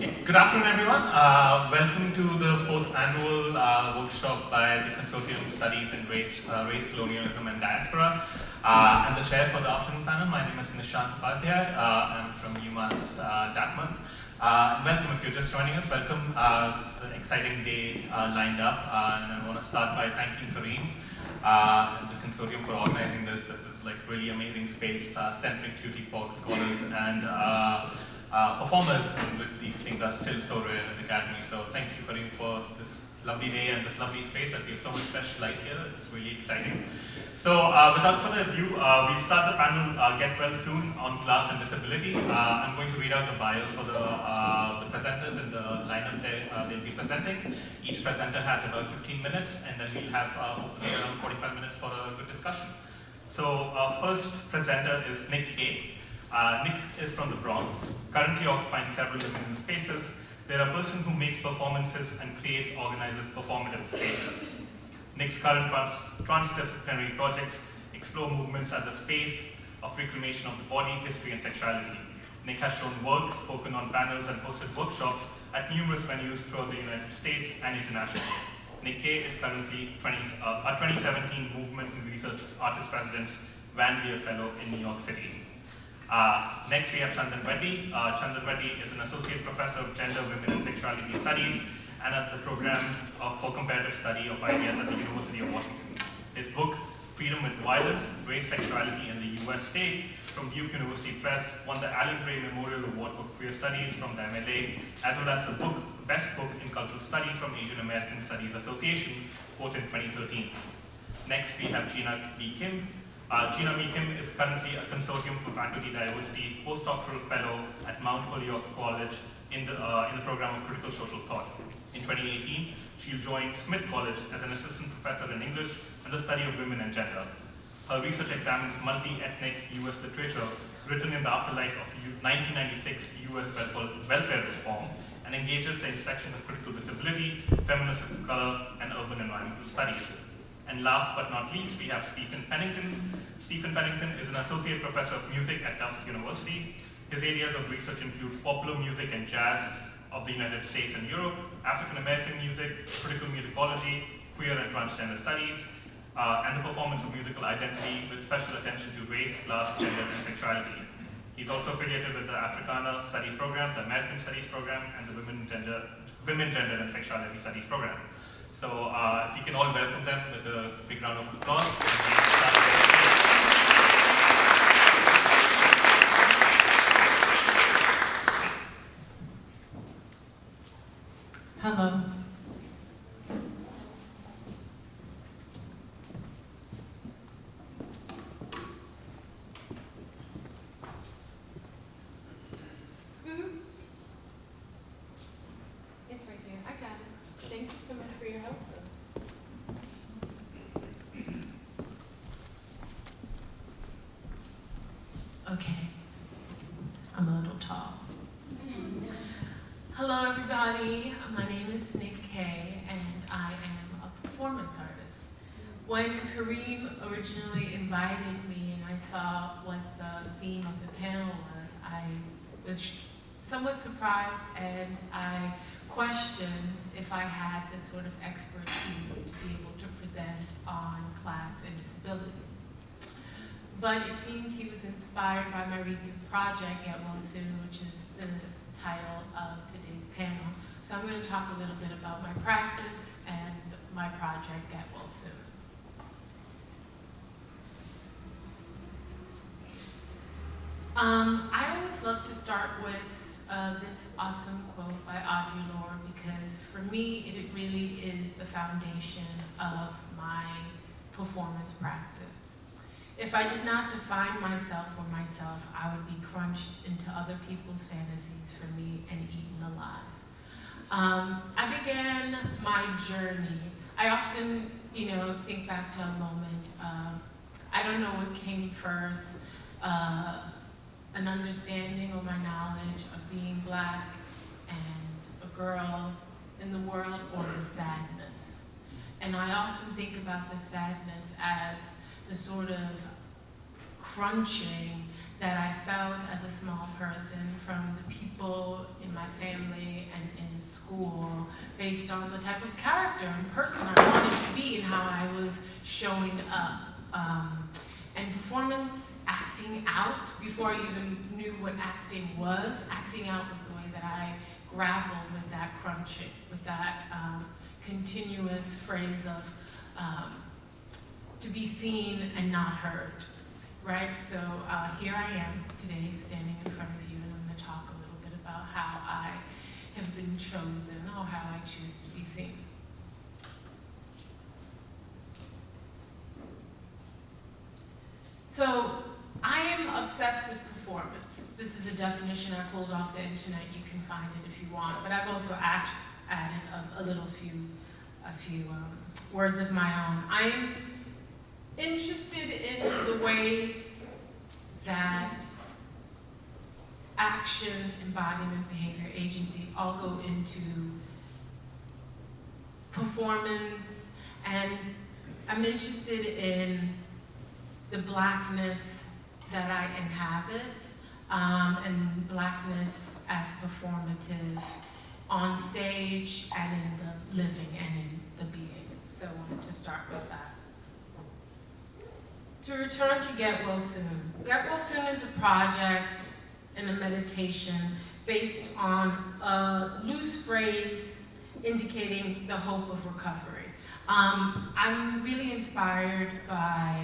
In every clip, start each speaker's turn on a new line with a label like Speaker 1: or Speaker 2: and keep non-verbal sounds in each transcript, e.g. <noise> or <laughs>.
Speaker 1: Okay, good afternoon everyone. Uh, welcome to the fourth annual uh, workshop by the Consortium Studies in Race, uh, Race Colonialism and Diaspora. Uh, I'm the chair for the afternoon panel. My name is Nishant Upadhyay. Uh, I'm from UMass uh, Dartmouth. welcome if you're just joining us. Welcome. this is an exciting day lined up. and I want to start by thanking Kareem and the Consortium for organizing this. This is like really amazing space, centering QT for scholars and uh, performers and these things are still so rare in the academy. So thank you Kareem for this lovely day and this lovely space that we have so much special light here. It's really exciting. So uh, without further ado, uh, we'll start the panel uh, Get Well Soon on class and disability. Uh, I'm going to read out the bios for the, uh, the presenters in the lineup they, uh, they'll be presenting. Each presenter has about 15 minutes and then we'll have hopefully around 45 minutes for a good discussion. So our first presenter is Nick Kay. Uh, Nick is from the Bronx, currently occupying several living spaces. They're a person who makes performances and creates, organizes performative spaces. Nick's current trans transdisciplinary projects explore movements at the space of reclamation of the body, history, and sexuality. Nick has shown work, spoken on panels, and hosted workshops at numerous venues throughout the United States and internationally. Nick Kay is currently 20, uh, a 2017 Movement and Research Artist President's Van Lier Fellow in New York City. Uh, next we have Chandan Reddy. Uh, Chandan Reddy is an associate professor of gender, women and sexuality studies and at the program of, for comparative study of ideas at the University of Washington. His book, Freedom with Violence, Race, Sexuality in the US State from Duke University Press won the Alan Bray Memorial Award for Queer Studies from the MLA, as well as the book, Best Book in Cultural Studies from Asian American Studies Association, both in 2013. Next, we have Jina B. Kim, uh, Jina B. Kim is currently a Consortium for Faculty Diversity postdoctoral fellow at Mount Holyoke College in the, uh, in the program of Critical Social Thought. In 2018, she joined Smith College as an assistant professor in English and the study of women and gender. Her research examines multi-ethnic U.S. literature written in the afterlife of 1996 U.S. welfare reform and engages the intersection of critical disability, feminism of color, and urban environmental studies. And last but not least, we have Stephen Pennington. Stephen Pennington is an associate professor of music at Tufts University. His areas of research include popular music and jazz of the United States and Europe, African American music, critical musicology, queer and transgender studies, uh, and the performance of musical identity with special attention to race, class, gender, and sexuality. He's also affiliated with the Africana Studies Program, the American Studies Program, and the Women, Gender, Women, Gender, and Sexuality Studies Program. So uh, if you can all welcome them with a big round of applause.
Speaker 2: Hello. Originally invited me and I saw what the theme of the panel was, I was somewhat surprised and I questioned if I had the sort of expertise to be able to present on class and disability. But it seemed he was inspired by my recent project, Well Soon, which is the title of today's panel. So I'm going to talk a little bit about my practice and my project, Well Soon. Um, I always love to start with uh, this awesome quote by Audre Lorde because for me, it really is the foundation of my performance practice. If I did not define myself or myself, I would be crunched into other people's fantasies for me and eaten alive. Um, I began my journey. I often, you know, think back to a moment. Uh, I don't know what came first. Uh, an understanding or my knowledge of being black and a girl in the world or the sadness. And I often think about the sadness as the sort of crunching that I felt as a small person from the people in my family and in school based on the type of character and person I wanted to be and how I was showing up. Um, and performance, acting out, before I even knew what acting was, acting out was the way that I grappled with that crunching, with that um, continuous phrase of um, to be seen and not heard, right? So uh, here I am today standing in front of you and I'm gonna talk a little bit about how I have been chosen or how I choose to be seen. So I am obsessed with performance. This is a definition I pulled off the internet. You can find it if you want. But I've also add, added a, a, little few, a few um, words of my own. I'm interested in the ways that action, embodiment, behavior, agency all go into performance, and I'm interested in the blackness that I inhabit, um, and blackness as performative on stage and in the living and in the being. So I wanted to start with that. To return to Get Well Soon. Get Well Soon is a project and a meditation based on a loose phrase indicating the hope of recovery. Um, I'm really inspired by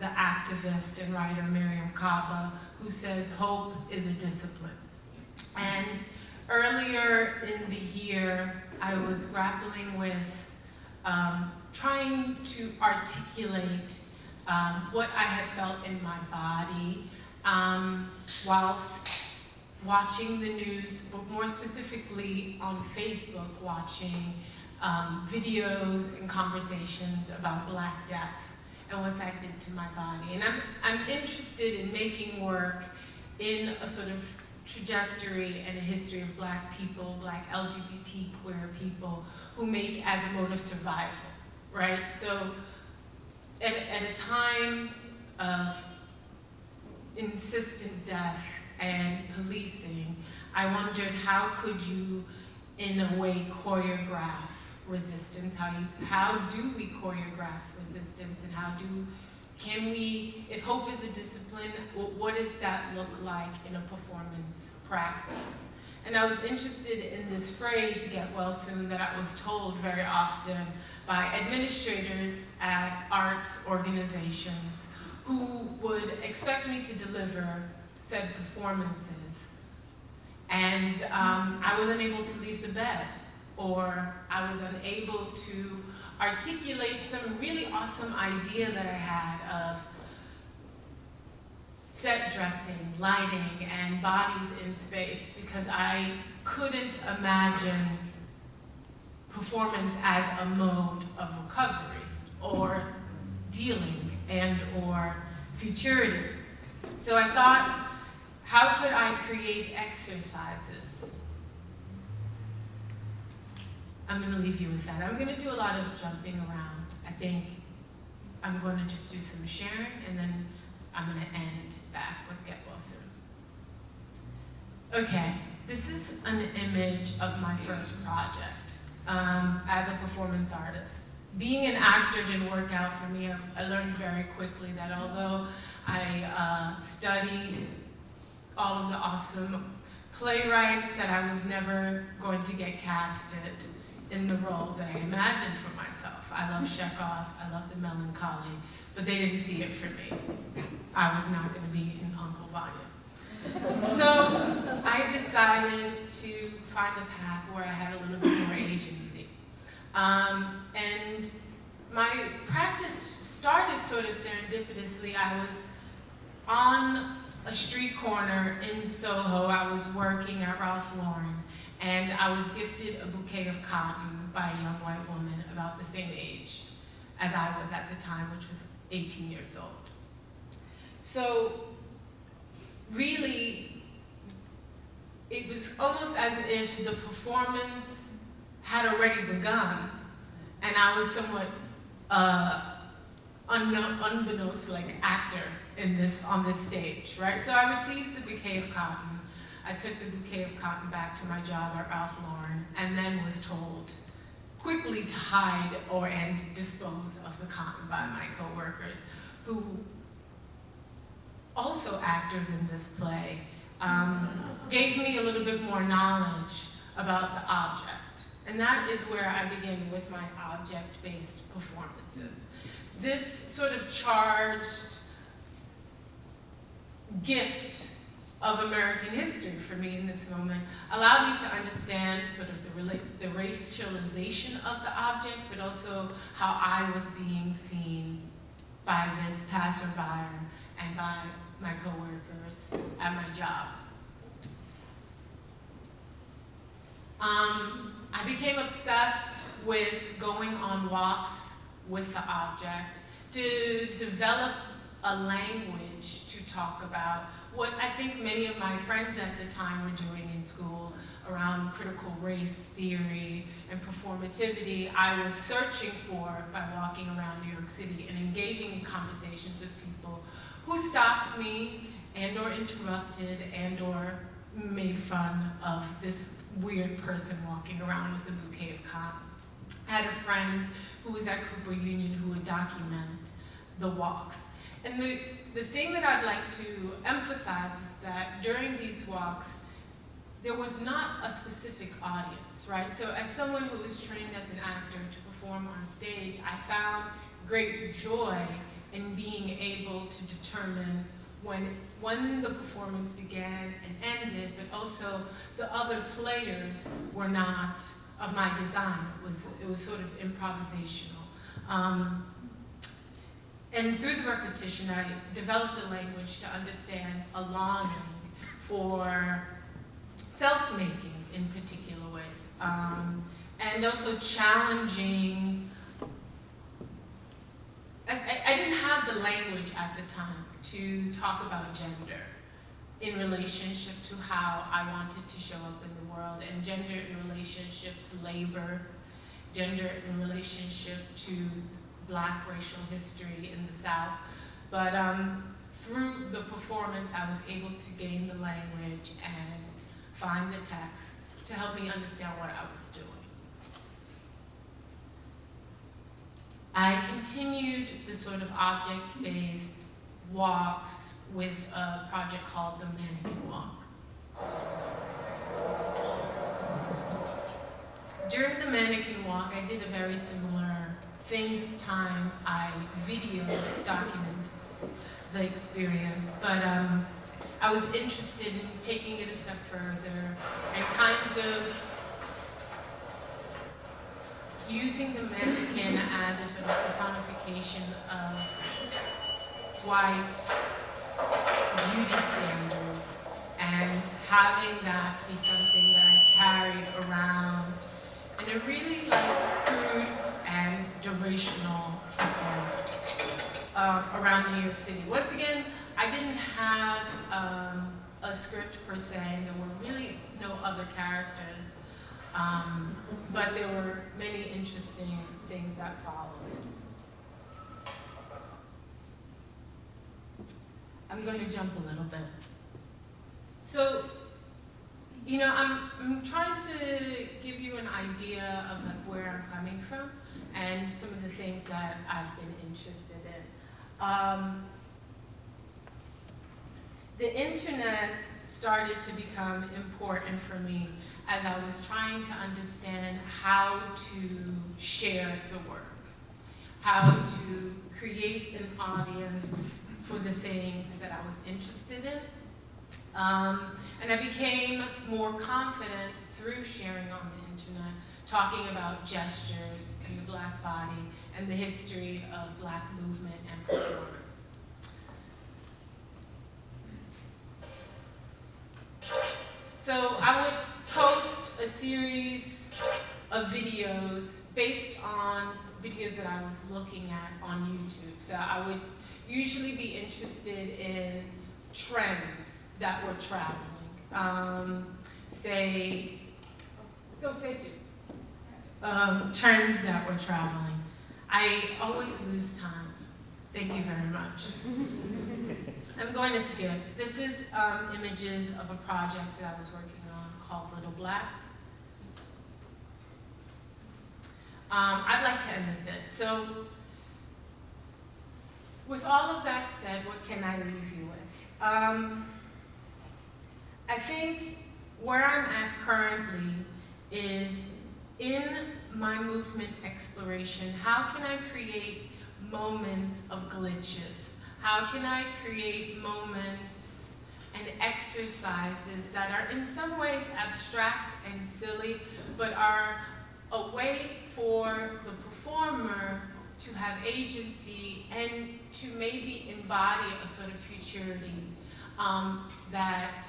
Speaker 2: the activist and writer Mariame Kaba, who says hope is a discipline. And earlier in the year, I was grappling with um, trying to articulate um, what I had felt in my body um, whilst watching the news, but more specifically on Facebook, watching um, videos and conversations about Black Death and what that did to my body. And I'm, I'm interested in making work in a sort of trajectory and a history of black people, black LGBT queer people, who make as a mode of survival, right? So at, at a time of insistent death and policing, I wondered how could you, in a way, choreograph resistance? How, you, how do we choreograph resistance and how do, can we, if hope is a discipline, what does that look like in a performance practice? And I was interested in this phrase, get well soon, that I was told very often by administrators at arts organizations who would expect me to deliver said performances. And um, I was unable to leave the bed, or I was unable to articulate some really awesome idea that I had of set dressing, lighting, and bodies in space because I couldn't imagine performance as a mode of recovery or dealing and or futurity. So I thought, how could I create exercises I'm going to leave you with that. I'm going to do a lot of jumping around. I think I'm going to just do some sharing, and then I'm going to end back with Get Well Soon. Okay, this is an image of my first project um, as a performance artist. Being an actor didn't work out for me. I, learned very quickly that although I uh, studied all of the awesome playwrights, that I was never going to get casted in the roles that I imagined for myself. I love Chekhov, I love the melancholy, but they didn't see it for me. I was not going to be in Uncle Vanya. So I decided to find a path where I had a little bit more agency. Um, and my practice started sort of serendipitously. I was on a street corner in Soho. I was working at Ralph Lauren and I was gifted a bouquet of cotton by a young white woman about the same age as I was at the time, which was 18 years old. So really, it was almost as if the performance had already begun, and I was somewhat uh, unbeknownst like actor in this on this stage, right? So I received the bouquet of cotton, I took the bouquet of cotton back to my job at Ralph Lauren and then was told quickly to hide or and dispose of the cotton by my coworkers, who also actors in this play, um, gave me a little bit more knowledge about the object. And that is where I begin with my object-based performances. This sort of charged gift of American history for me in this moment allowed me to understand sort of the, the racialization of the object, but also how I was being seen by this passerby and by my coworkers at my job. Um, I became obsessed with going on walks with the object to develop a language to talk about what I think many of my friends at the time were doing in school around critical race theory and performativity, I was searching for by walking around New York City and engaging in conversations with people who stopped me and or interrupted and or made fun of this weird person walking around with a bouquet of cotton. I had a friend who was at Cooper Union who would document the walks. And the, the thing that I'd like to emphasize is that during these walks, there was not a specific audience, right? So as someone who was trained as an actor to perform on stage, I found great joy in being able to determine when, when the performance began and ended, but also the other players were not of my design. It was, it was sort of improvisational. Um, and through the repetition, I developed a language to understand a longing for self-making in particular ways. Um, and also challenging, I, I, didn't have the language at the time to talk about gender in relationship to how I wanted to show up in the world, and gender in relationship to labor, gender in relationship to black racial history in the South. But um, through the performance, I was able to gain the language and find the text to help me understand what I was doing. I continued the sort of object-based walks with a project called the Mannequin Walk. During the Mannequin Walk, I did a very similar thing this time. I video document the experience, but um, I was interested in taking it a step further and kind of using the mannequin as a sort of personification of white beauty standards and having that be something that I carried around in a really like crude and durational uh, around New York City. Once again, I didn't have um, a script per se. There were really no other characters, um, but there were many interesting things that followed. I'm going to jump a little bit. So, you know, I'm, I'm trying to give you an idea of like where I'm coming from and some of the things that I've been interested in. Um, the internet started to become important for me as I was trying to understand how to share the work, how to create an audience for the things that I was interested in. Um, and I became more confident through sharing on the internet, talking about gestures and the black body and the history of black movement and performance. So I would post a series of videos based on videos that I was looking at on YouTube. So I would usually be interested in trends that were traveling. Um, say, go you. Um, trends that were traveling. I always lose time. Thank you very much. <laughs> I'm going to skip. This is um, images of a project that I was working called Little Black. Um, I'd like to end with this. So, with all of that said, what can I leave you with? Um, I think where I'm at currently is in my movement exploration, how can I create moments of glitches? How can I create moments and exercises that are in some ways abstract and silly, but are a way for the performer to have agency and to maybe embody a sort of futurity um, that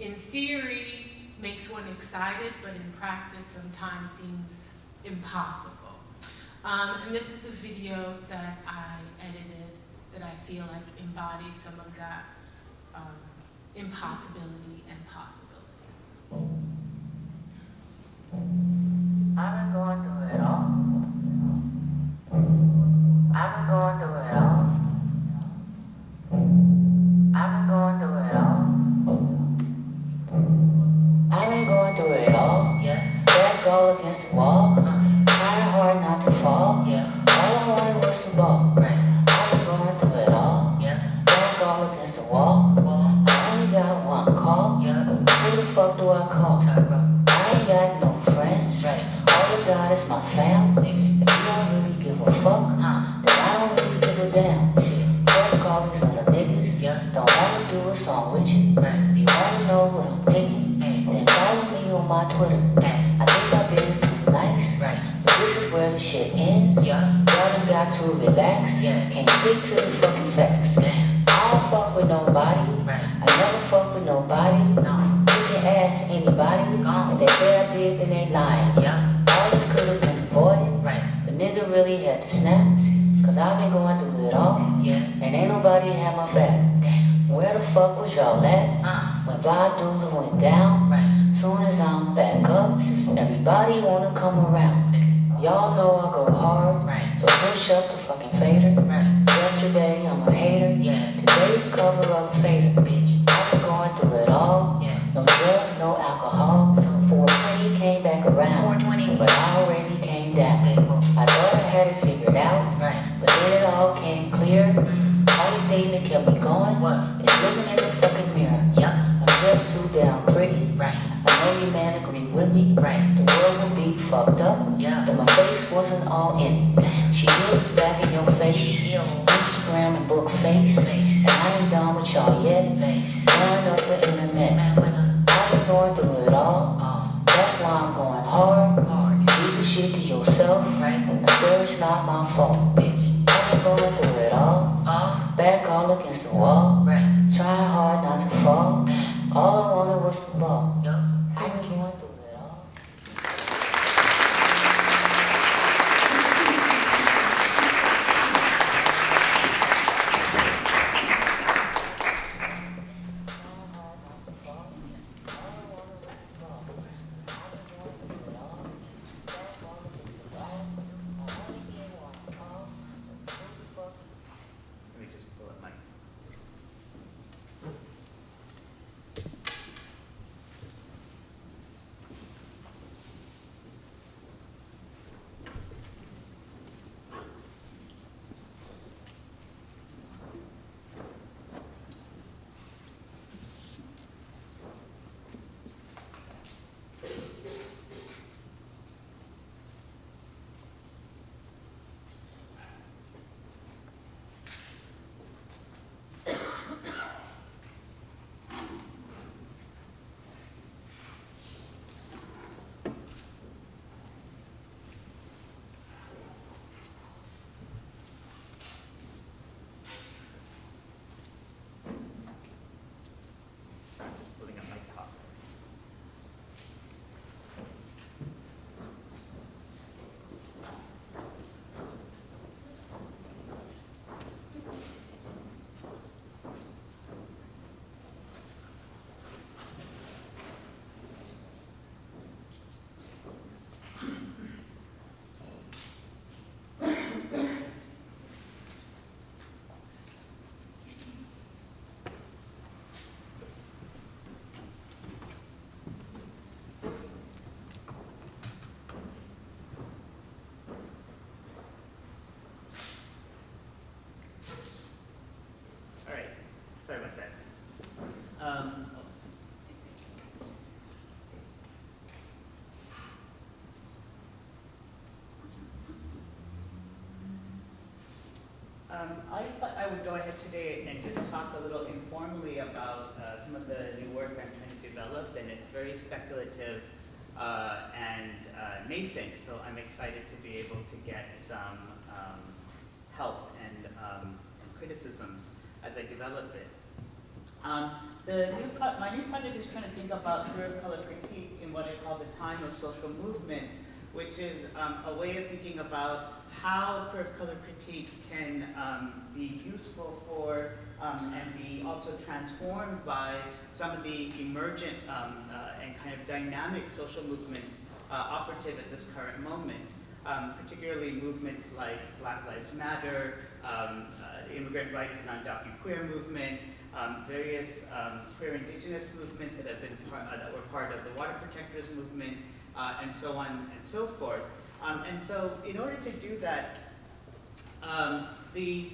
Speaker 2: in theory makes one excited, but in practice sometimes seems impossible. Um, and this is a video that I edited that I feel like embodies some of that um, impossibility and possibility.
Speaker 3: I've been going through it all. I've been going through it all. I've been going through it all. I've been going through it all. Yeah. Back all against the wall. Uh-huh. Trying hard not to fall. Yeah. All I wanted was the ball. Right. Fuck do I call? I ain't got no friends. Right. All I got is my family. If you don't really give a fuck, uh, then I don't really give a damn. Shit. Fuck all these other niggas. Yeah. Don't wanna do a song with you. Right. If you wanna know what I'm thinking, then follow me on my Twitter. I think I've been too nice. Right. But this is where the shit ends. Yeah. Y'all done got to relax. Yeah. Can't stick to the fucking had my back. Damn. Where the fuck was y'all at? Uh. When Badula went down. Right. Soon as I'm back up, everybody wanna come around. Y'all know I go hard. Right. So push up the fucking fader. Right. Kept me going looking in the fucking mirror. Yep. I'm just too damn pretty. Right. I know you man agree with me. Right. The world would be fucked up. Yeah. But my face wasn't all in
Speaker 4: Um, I thought I would go ahead today and just talk a little informally about uh, some of the new work I'm trying to develop, and it's very speculative uh, and uh, nascent, so I'm excited to be able to get some um, help and, um, criticisms as I develop it. Um, new my new project is trying to think about of color critique in what I call the time of social movements, which is um, a way of thinking about how queer of color critique can um, be useful for um, and be also transformed by some of the emergent um, uh, and kind of dynamic social movements uh, operative at this current moment. Um, particularly movements like Black Lives Matter, um, uh, immigrant rights and undocumented queer movement, um, various queer indigenous movements that have been uh, that were part of the water protectors movement, uh, and so on and so forth. Um, and so, in order to do that, um, the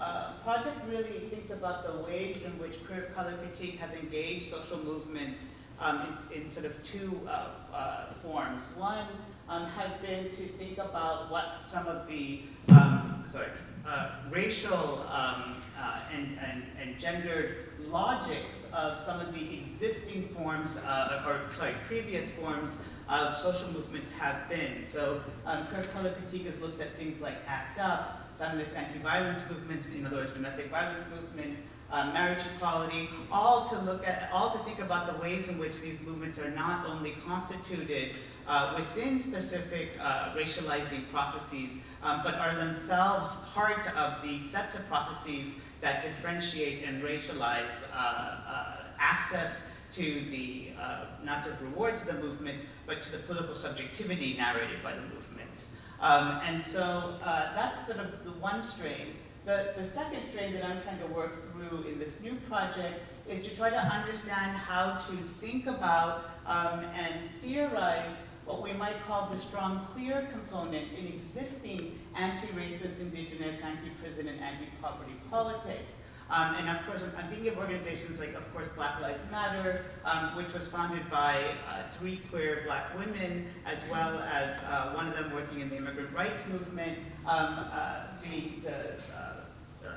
Speaker 4: uh, project really thinks about the ways in which queer of color critique has engaged social movements um, in, in, sort of two uh, uh, forms. One um, has been to think about what some of the um, sorry uh, racial um, uh, and, and, and gendered logics of some of the existing forms, uh, or sorry, previous forms of social movements have been. So um, color critique has looked at things like ACT UP, feminist anti-violence movements, in other words, domestic violence movements, uh, marriage equality, all to look at, all to think about the ways in which these movements are not only constituted uh, within specific uh, racializing processes, um, but are themselves part of the sets of processes that differentiate and racialize uh, uh, access to the, uh, not just rewards of the movements, but to the political subjectivity narrated by the movements. Um, and so uh, that's sort of the one strain. The, the second strain that I'm trying to work through in this new project is to try to understand how to think about um, and theorize what we might call the strong queer component in existing anti-racist, indigenous, anti-prison, and anti-poverty politics. Um, and of course, I'm thinking of organizations like, of course, Black Lives Matter, um, which was founded by uh, three queer black women, as well as uh, one of them working in the immigrant rights movement. Um, uh, the, the uh, uh,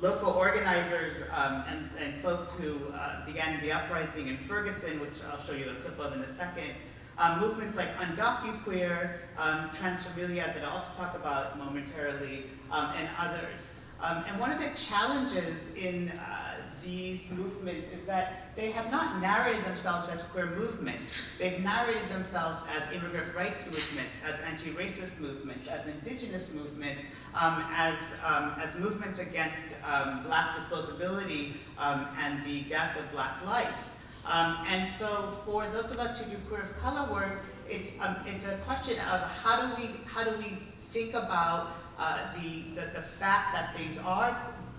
Speaker 4: local organizers um, and, and, folks who uh, began the uprising in Ferguson, which I'll show you a clip of in a second, um, movements like UndocuQueer, um, Transfamilia that I'll talk about momentarily, um, and others. Um, and one of the challenges in uh, these movements is that they have not narrated themselves as queer movements. They've narrated themselves as immigrant rights movements, as anti-racist movements, as indigenous movements, um, as, um, as movements against um, black disposability um, and the death of black life. Um, and so for those of us who do queer of color work, it's, it's a question of how do we, how do we think about uh, the, the, the, fact that these are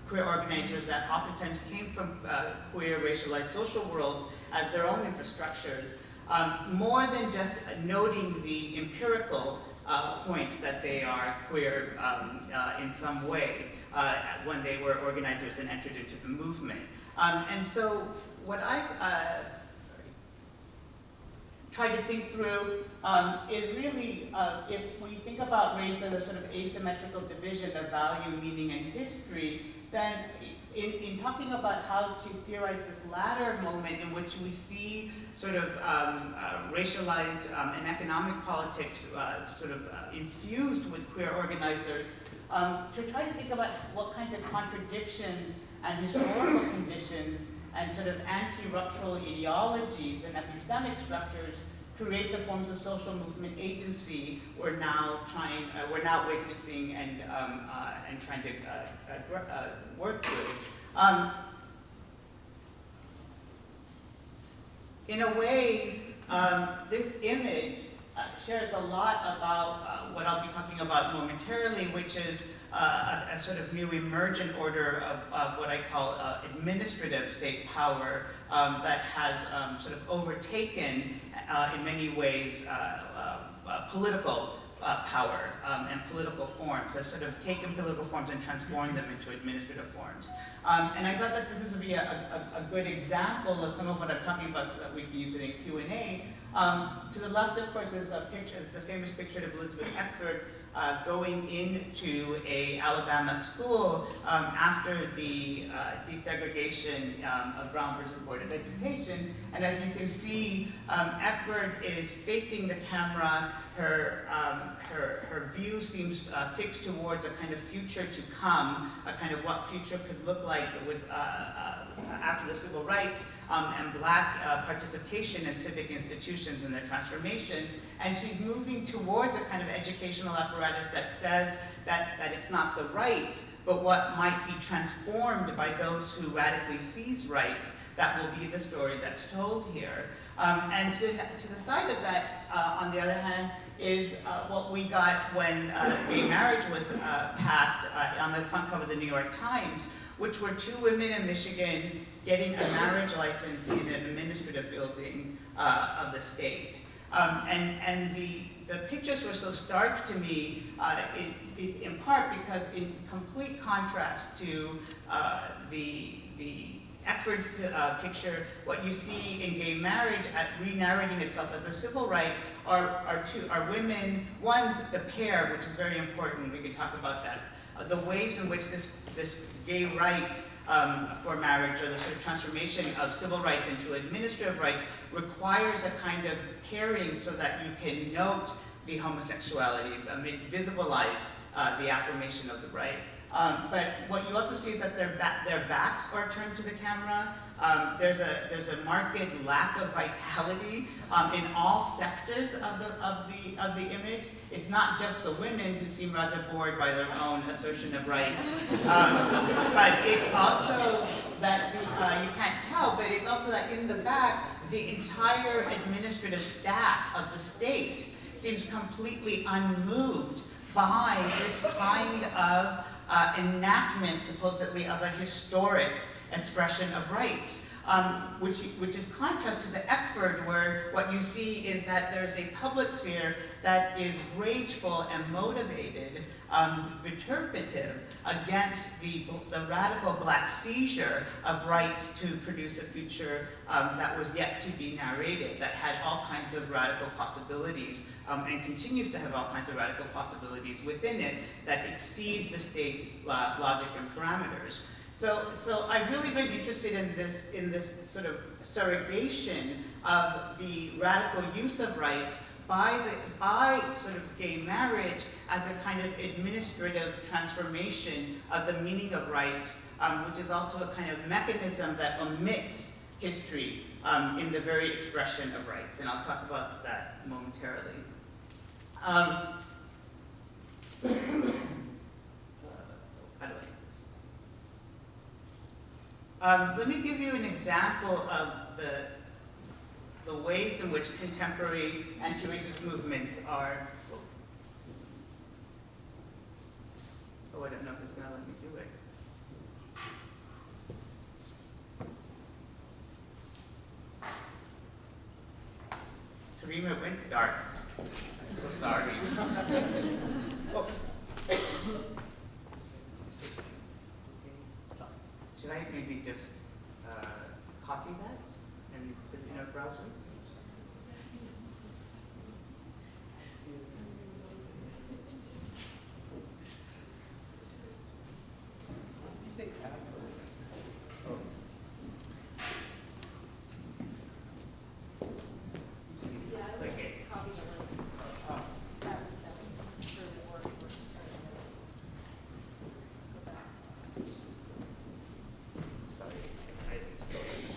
Speaker 4: queer organizers that oftentimes came from uh, queer racialized social worlds as their own infrastructures, um, more than just noting the empirical uh, point that they are queer um, uh, in some way uh, when they were organizers and entered into the movement. Um, and so what I've uh, tried to think through um, is really, uh, if we think about race as a sort of asymmetrical division of value, meaning, and history, then in, in talking about how to theorize this latter moment in which we see sort of um, uh, racialized um, and economic politics uh, sort of uh, infused with queer organizers, um, to try to think about what kinds of contradictions and historical conditions and sort of anti-ruptural ideologies and epistemic structures create the forms of social movement agency we're now trying, uh, we're now witnessing and, um, uh, and trying to uh, uh, uh work through. Um, in a way, um, this image uh, shares a lot about what I'll be talking about momentarily, which is a, a, sort of new emergent order of, of what I call uh, administrative state power um, that has um, sort of overtaken, uh, in many ways, uh, uh, uh, political power um, and political forms, has sort of taken political forms and transformed them into administrative forms. Um, and I thought that this would be a, a, a, good example of some of what I'm talking about so that we can use it in Q&A, Um, to the left, of course, is a picture, is the famous picture of Elizabeth Eckford uh, going into a Alabama school um, after the uh, desegregation um, of Brown versus Board of Education. And as you can see, um, Eckford is facing the camera. Her, um, her, her view seems uh, fixed towards a kind of future to come, a kind of what future could look like with, uh, uh, after the civil rights um, and black uh, participation in civic institutions and their transformation. And she's moving towards a kind of educational apparatus that says that, that it's not the rights, but what might be transformed by those who radically seize rights that will be the story that's told here. Um, and to, to the side of that, uh, on the other hand, is uh, what we got when uh, gay marriage was uh, passed uh, on the front cover of the New York Times, which were two women in Michigan getting a marriage license in an administrative building uh, of the state. Um, and and the, the pictures were so stark to me, uh, it, in part because in complete contrast to uh, the, the Eckford uh, picture, what you see in gay marriage at re-narrating itself as a civil right are, are, two, are women, one, the pair, which is very important, we can talk about that, uh, the ways in which this, this gay right um, for marriage or the sort of transformation of civil rights into administrative rights requires a kind of pairing so that you can note the homosexuality, visualize uh, the affirmation of the right. Um, but what you also see is that their, ba their backs are turned to the camera. Um, there's, a, there's a marked lack of vitality um, in all sectors of the, of, the, of the image. It's not just the women who seem rather bored by their own assertion of rights, um, but it's also that, the, uh, you can't tell, but it's also that in the back, the entire administrative staff of the state seems completely unmoved by this kind of uh, enactment, supposedly, of a historic expression of rights. Um, which, which is contrast to the Eckford, where what you see is that there's a public sphere that is rageful and motivated, um, against the, the radical black seizure of rights to produce a future um, that was yet to be narrated, that had all kinds of radical possibilities um, and continues to have all kinds of radical possibilities within it that exceed the state's uh, logic and parameters. So, so I've really been interested in this, in this sort of surrogation of the radical use of rights by, the, by sort of gay marriage as a kind of administrative transformation of the meaning of rights, um, which is also a kind of mechanism that omits history um, in the very expression of rights. And I'll talk about that momentarily. Um, um, let me give you an example of the, the ways in which contemporary anti-racist movements are. Oh, I don't know if it's going to let me do it. Karima went dark. I'm so sorry. oh. <laughs> <laughs> Should I maybe just uh, copy that and put it in our browser?
Speaker 5: You say tab?
Speaker 4: Oh.
Speaker 6: Yeah, I
Speaker 4: Click
Speaker 6: was
Speaker 4: it.
Speaker 6: copying the link.
Speaker 4: Oh,
Speaker 6: That, that's sure it works. We're just trying to go back.
Speaker 4: sorry. I didn't scroll it.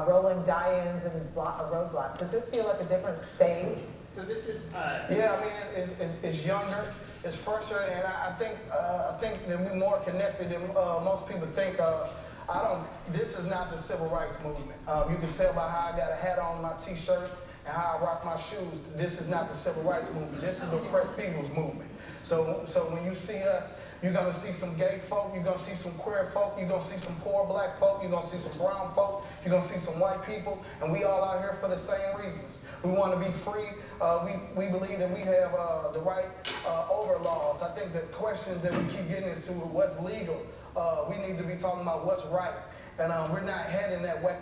Speaker 5: Uh, rolling die-ins and blo- uh, roadblocks. Does this feel like a different stage?
Speaker 4: So this is, uh,
Speaker 7: Yeah, I mean, it's, it's, it's younger, it's fresher, and I, I think, uh, I think that we're more connected than, uh, most people think. Uh, I don't, this is not the civil rights movement. Um, you can tell by how I got a hat on my t-shirt, and and how I rock my shoes, this is not the civil rights movement. This is the oppressed people's movement. So, so when you see us, you're gonna see some gay folk, you're gonna see some queer folk, you're gonna see some poor black folk, you're gonna see some brown folk, you're gonna see some white people, and we all out here for the same reasons. We want to be free. Uh, we, we believe that we have uh, the right uh, over laws. I think the questions that we keep getting into what's legal, uh, we need to be talking about what's right. And uh, we're not heading that way.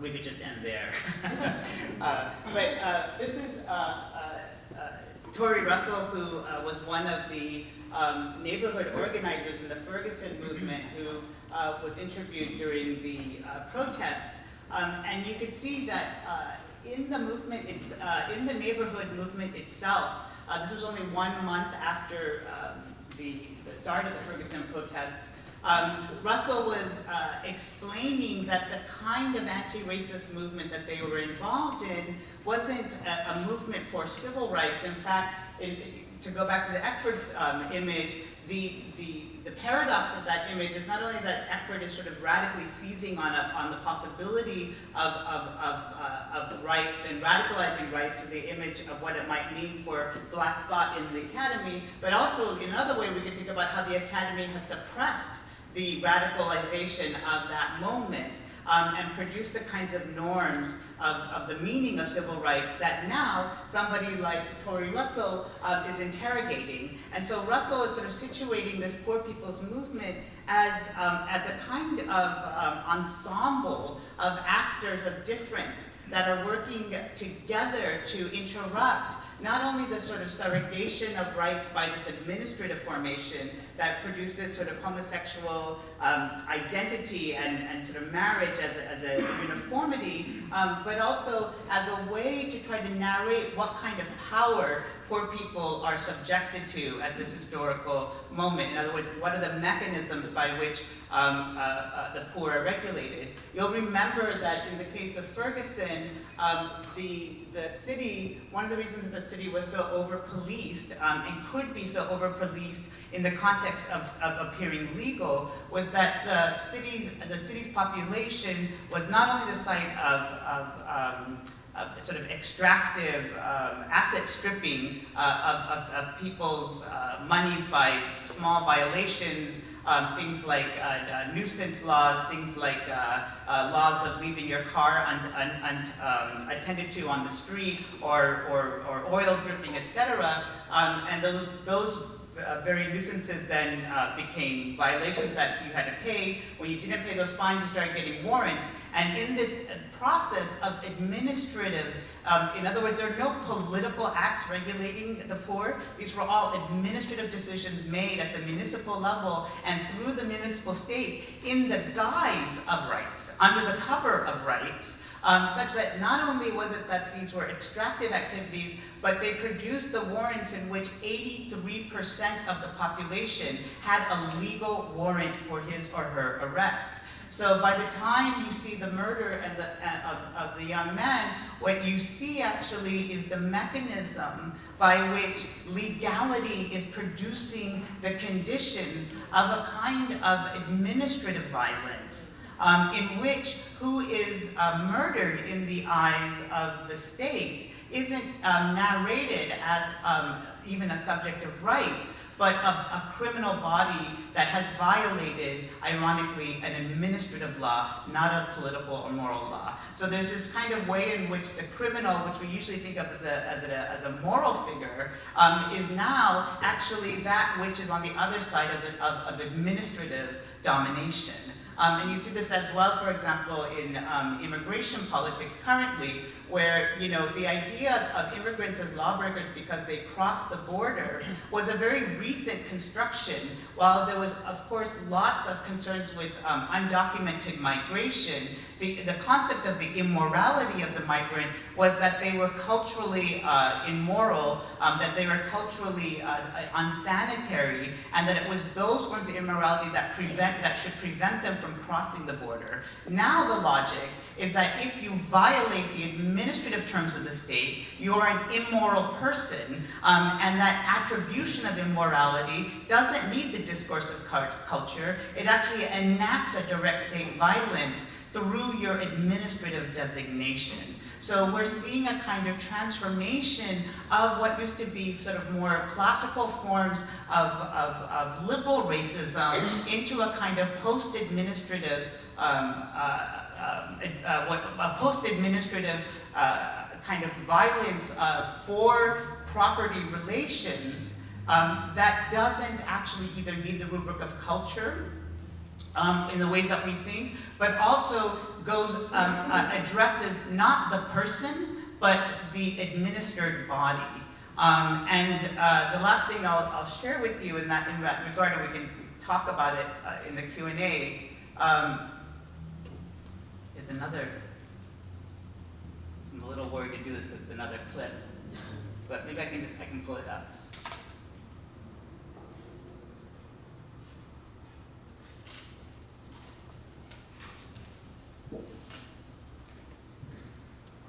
Speaker 4: we could just end there. <laughs> uh, but uh, this is uh, uh, Tory Russell, who was one of the um, neighborhood organizers in the Ferguson movement, who uh, was interviewed during the uh, protests. Um, and you can see that uh, in the movement, it's uh, in the neighborhood movement itself. Uh, this was only one month after um, the, the start of the Ferguson protests. Um, Russell was explaining that the kind of anti-racist movement that they were involved in wasn't a, a movement for civil rights. In fact, to go back to the Eckford um, image, the, the, the paradox of that image is not only that Eckford is sort of radically seizing on, a, on the possibility of, of, of, uh, of rights and radicalizing rights to the image of what it might mean for black thought in the academy, but also in another way we can think about how the academy has suppressed the radicalization of that moment um, and produce the kinds of norms of, of, the meaning of civil rights that now somebody like Tory Russell um, is interrogating. And so Russell is sort of situating this poor people's movement as, um, as a kind of um, ensemble of actors of difference that are working together to interrupt not only the sort of surrogation of rights by this administrative formation that produces sort of homosexual um, identity and, and sort of marriage as a, as a uniformity, um, but also as a way to try to narrate what kind of power poor people are subjected to at this historical moment. In other words, what are the mechanisms by which um, uh, uh, the poor are regulated? You'll remember that in the case of Ferguson, um, the, the city, one of the reasons that the city was so over-policed um, and could be so over-policed in the context of, of, appearing legal was that the city's, the city's population was not only the site of, of um, sort of extractive um, asset stripping uh, of, of, of, people's uh, monies by small violations, um, things like uh, uh, nuisance laws, things like uh, laws of leaving your car unattended un, un, um, to on the street, or, or, or oil dripping, etc. Um, and those, those uh, very nuisances then uh, became violations that you had to pay. When you didn't pay those fines, you started getting warrants. And in this process of administrative, um, in other words, there are no political acts regulating the poor. These were all administrative decisions made at the municipal level and through the municipal state in the guise of rights, under the cover of rights, um, such that not only was it that these were extractive activities, but they produced the warrants in which 83% of the population had a legal warrant for his or her arrest. So by the time you see the murder and the, uh, of, of the young man, what you see actually is the mechanism by which legality is producing the conditions of a kind of administrative violence um, in which who is uh, murdered in the eyes of the state isn't um, narrated as um, even a subject of rights, but a, a, criminal body that has violated, ironically, an administrative law, not a political or moral law. So there's this kind of way in which the criminal, which we usually think of as a, as a, as a moral figure, um, is now actually that which is on the other side of, the, of, of administrative domination. Um, and you see this as well, for example, in um, immigration politics currently, where you know the idea of immigrants as lawbreakers because they crossed the border was a very recent construction. While there was, of course, lots of concerns with um, undocumented migration, the, the concept of the immorality of the migrant was that they were culturally uh, immoral, um, that they were culturally uh, unsanitary, and that it was those forms of immorality that prevent that should prevent them from crossing the border. Now the logic is that if you violate the administrative terms of the state, you are an immoral person, um, and that attribution of immorality doesn't need the discourse of culture. It actually enacts a direct state violence through your administrative designation. So we're seeing a kind of transformation of what used to be sort of more classical forms of, of, of liberal racism into a kind of post-administrative, um, uh, uh, uh, what, a post-administrative uh, kind of violence uh, for property relations um, that doesn't actually either meet the rubric of culture um, in the ways that we think, but also goes, um, uh, addresses not the person, but the administered body. Um, and uh, the last thing I'll, I'll share with you in that, in regard, and we can talk about it uh, in the Q&A, um, is another, I'm a little worried to do this because it's another clip, but maybe I can just, I can pull it up.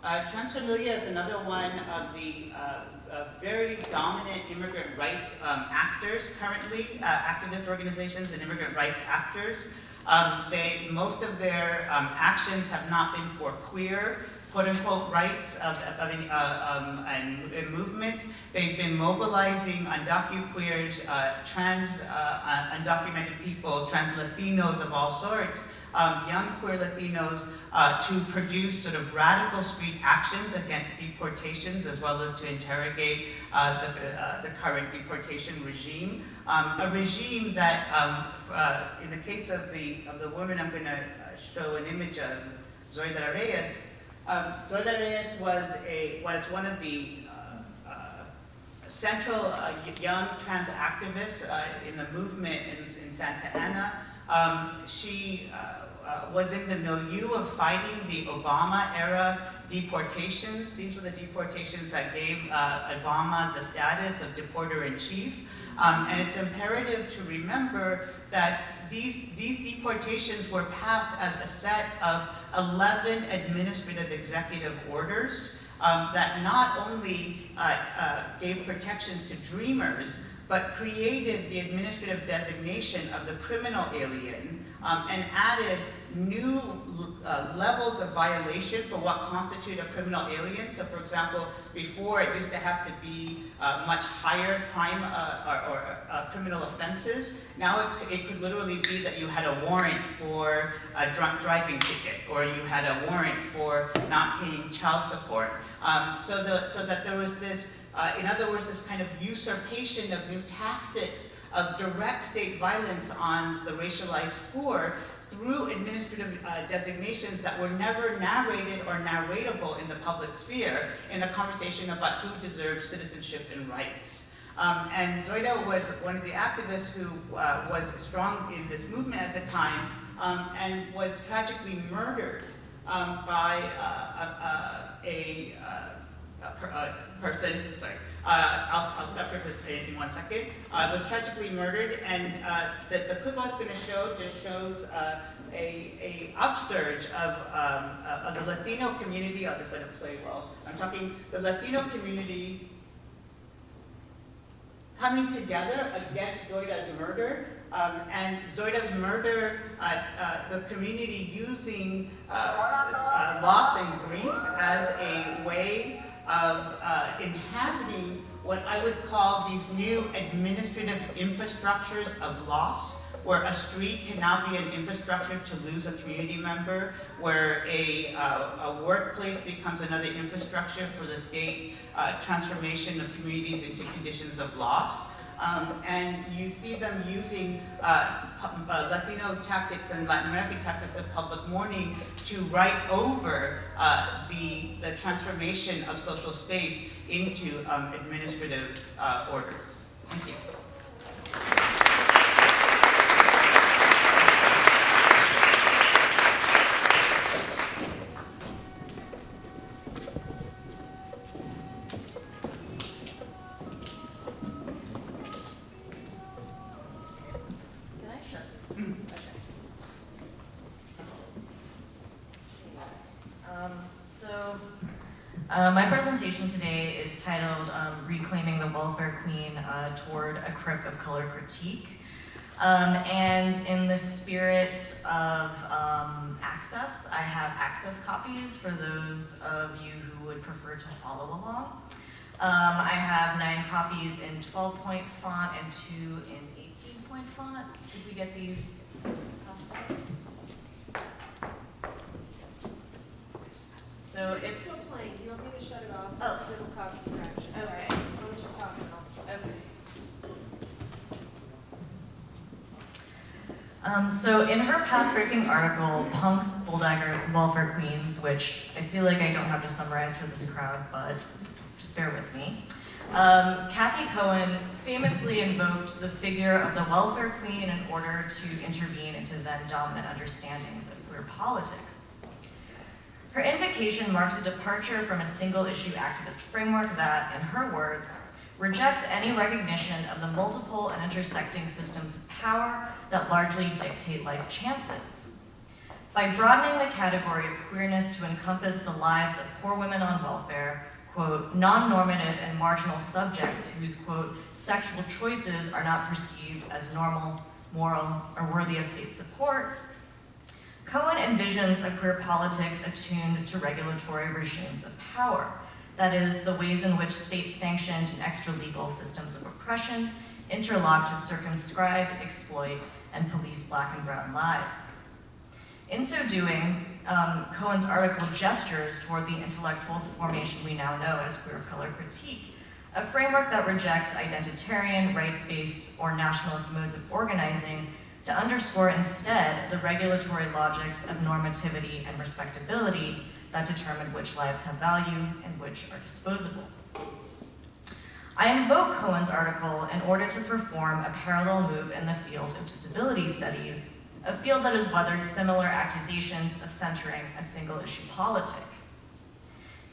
Speaker 4: Uh, Transfamilia is another one of the uh, uh, very dominant immigrant rights um, actors currently, uh, activist organizations and immigrant rights actors. Um, they, most of their um, actions have not been for queer, quote unquote, rights of, of any, uh, um, and, and movement. They've been mobilizing undocuqueers, uh, trans, undocumented people, trans Latinos of all sorts, um, young queer Latinos uh, to produce sort of radical street actions against deportations as well as to interrogate uh, the, uh, the current deportation regime. Um, a regime that, um, uh, in the case of the, of the woman I'm going to show an image of, Zoraida Reyes, um, Zoraida Reyes was, a, was one of the uh, uh, central uh, young trans activists uh, in the movement in, in Santa Ana. Um, she uh, uh, was in the milieu of fighting the Obama era deportations. These were the deportations that gave uh, Obama the status of deporter-in-chief. Um, and it's imperative to remember that these, these deportations were passed as a set of 11 administrative executive orders um, that not only uh, uh, gave protections to dreamers, but created the administrative designation of the criminal alien um, and added new uh, levels of violation for what constitute a criminal alien. So for example, before it used to have to be uh, much higher crime uh, or, or uh, criminal offenses. Now it, it, could literally be that you had a warrant for a drunk driving ticket or you had a warrant for not paying child support. Um, so, the, so that there was this uh, in other words, this kind of usurpation of new tactics of direct state violence on the racialized poor through administrative uh, designations that were never narrated or narratable in the public sphere in a conversation about who deserves citizenship and rights. Um, and Zoraida was one of the activists who uh, was strong in this movement at the time um, and was tragically murdered um, by uh, a, a, a, a person, sorry, uh, I'll, I'll stop here in, in one second, uh, was tragically murdered, and uh, the, the clip I was going to show just shows uh, a, a upsurge of, um, uh, of the Latino community. I'll just let it play well. I'm talking the Latino community coming together against Zoraida's murder, um, and Zoraida's murder, uh, uh, the community using uh, uh loss and grief as a way of uh, inhabiting what I would call these new administrative infrastructures of loss, where a street can now be an infrastructure to lose a community member, where a, uh, a workplace becomes another infrastructure for the state uh, transformation of communities into conditions of loss. Um, and you see them using uh, uh, Latino tactics and Latin American tactics of public mourning to write over uh, the, the transformation of social space into um, administrative uh, orders. Thank you.
Speaker 8: Uh, my presentation today is titled um, Reclaiming the Welfare Queen uh, Toward a Crip of Color Critique. Um, and in the spirit of um, access, I have access copies for those of you who would prefer to follow along. Um, I have nine copies in 12 point font and two in 18 point font. Did we get these? So
Speaker 6: It's still playing, do you want me to shut it off?
Speaker 8: Oh.
Speaker 6: Because it'll cause distractions.
Speaker 8: Okay.
Speaker 6: Why don't you talk now?
Speaker 8: okay. Um, so in her path-breaking article, Punks, Bulldaggers, Welfare Queens, which I feel like I don't have to summarize for this crowd, but just bear with me. Um, Cathy Cohen famously invoked the figure of the welfare queen in order to intervene into then dominant understandings of queer politics. Her invocation marks a departure from a single-issue activist framework that, in her words, rejects any recognition of the multiple and intersecting systems of power that largely dictate life chances. By broadening the category of queerness to encompass the lives of poor women on welfare, quote, non-normative and marginal subjects whose, quote, sexual choices are not perceived as normal, moral, or worthy of state support, Cohen envisions a queer politics attuned to regulatory regimes of power, that is, the ways in which state-sanctioned and extra-legal systems of oppression interlock to circumscribe, exploit, and police black and brown lives. In so doing, um, Cohen's article gestures toward the intellectual formation we now know as queer color critique, a framework that rejects identitarian, rights-based, or nationalist modes of organizing to underscore instead the regulatory logics of normativity and respectability that determine which lives have value and which are disposable. I invoke Cohen's article in order to perform a parallel move in the field of disability studies, a field that has weathered similar accusations of centering a single issue politic.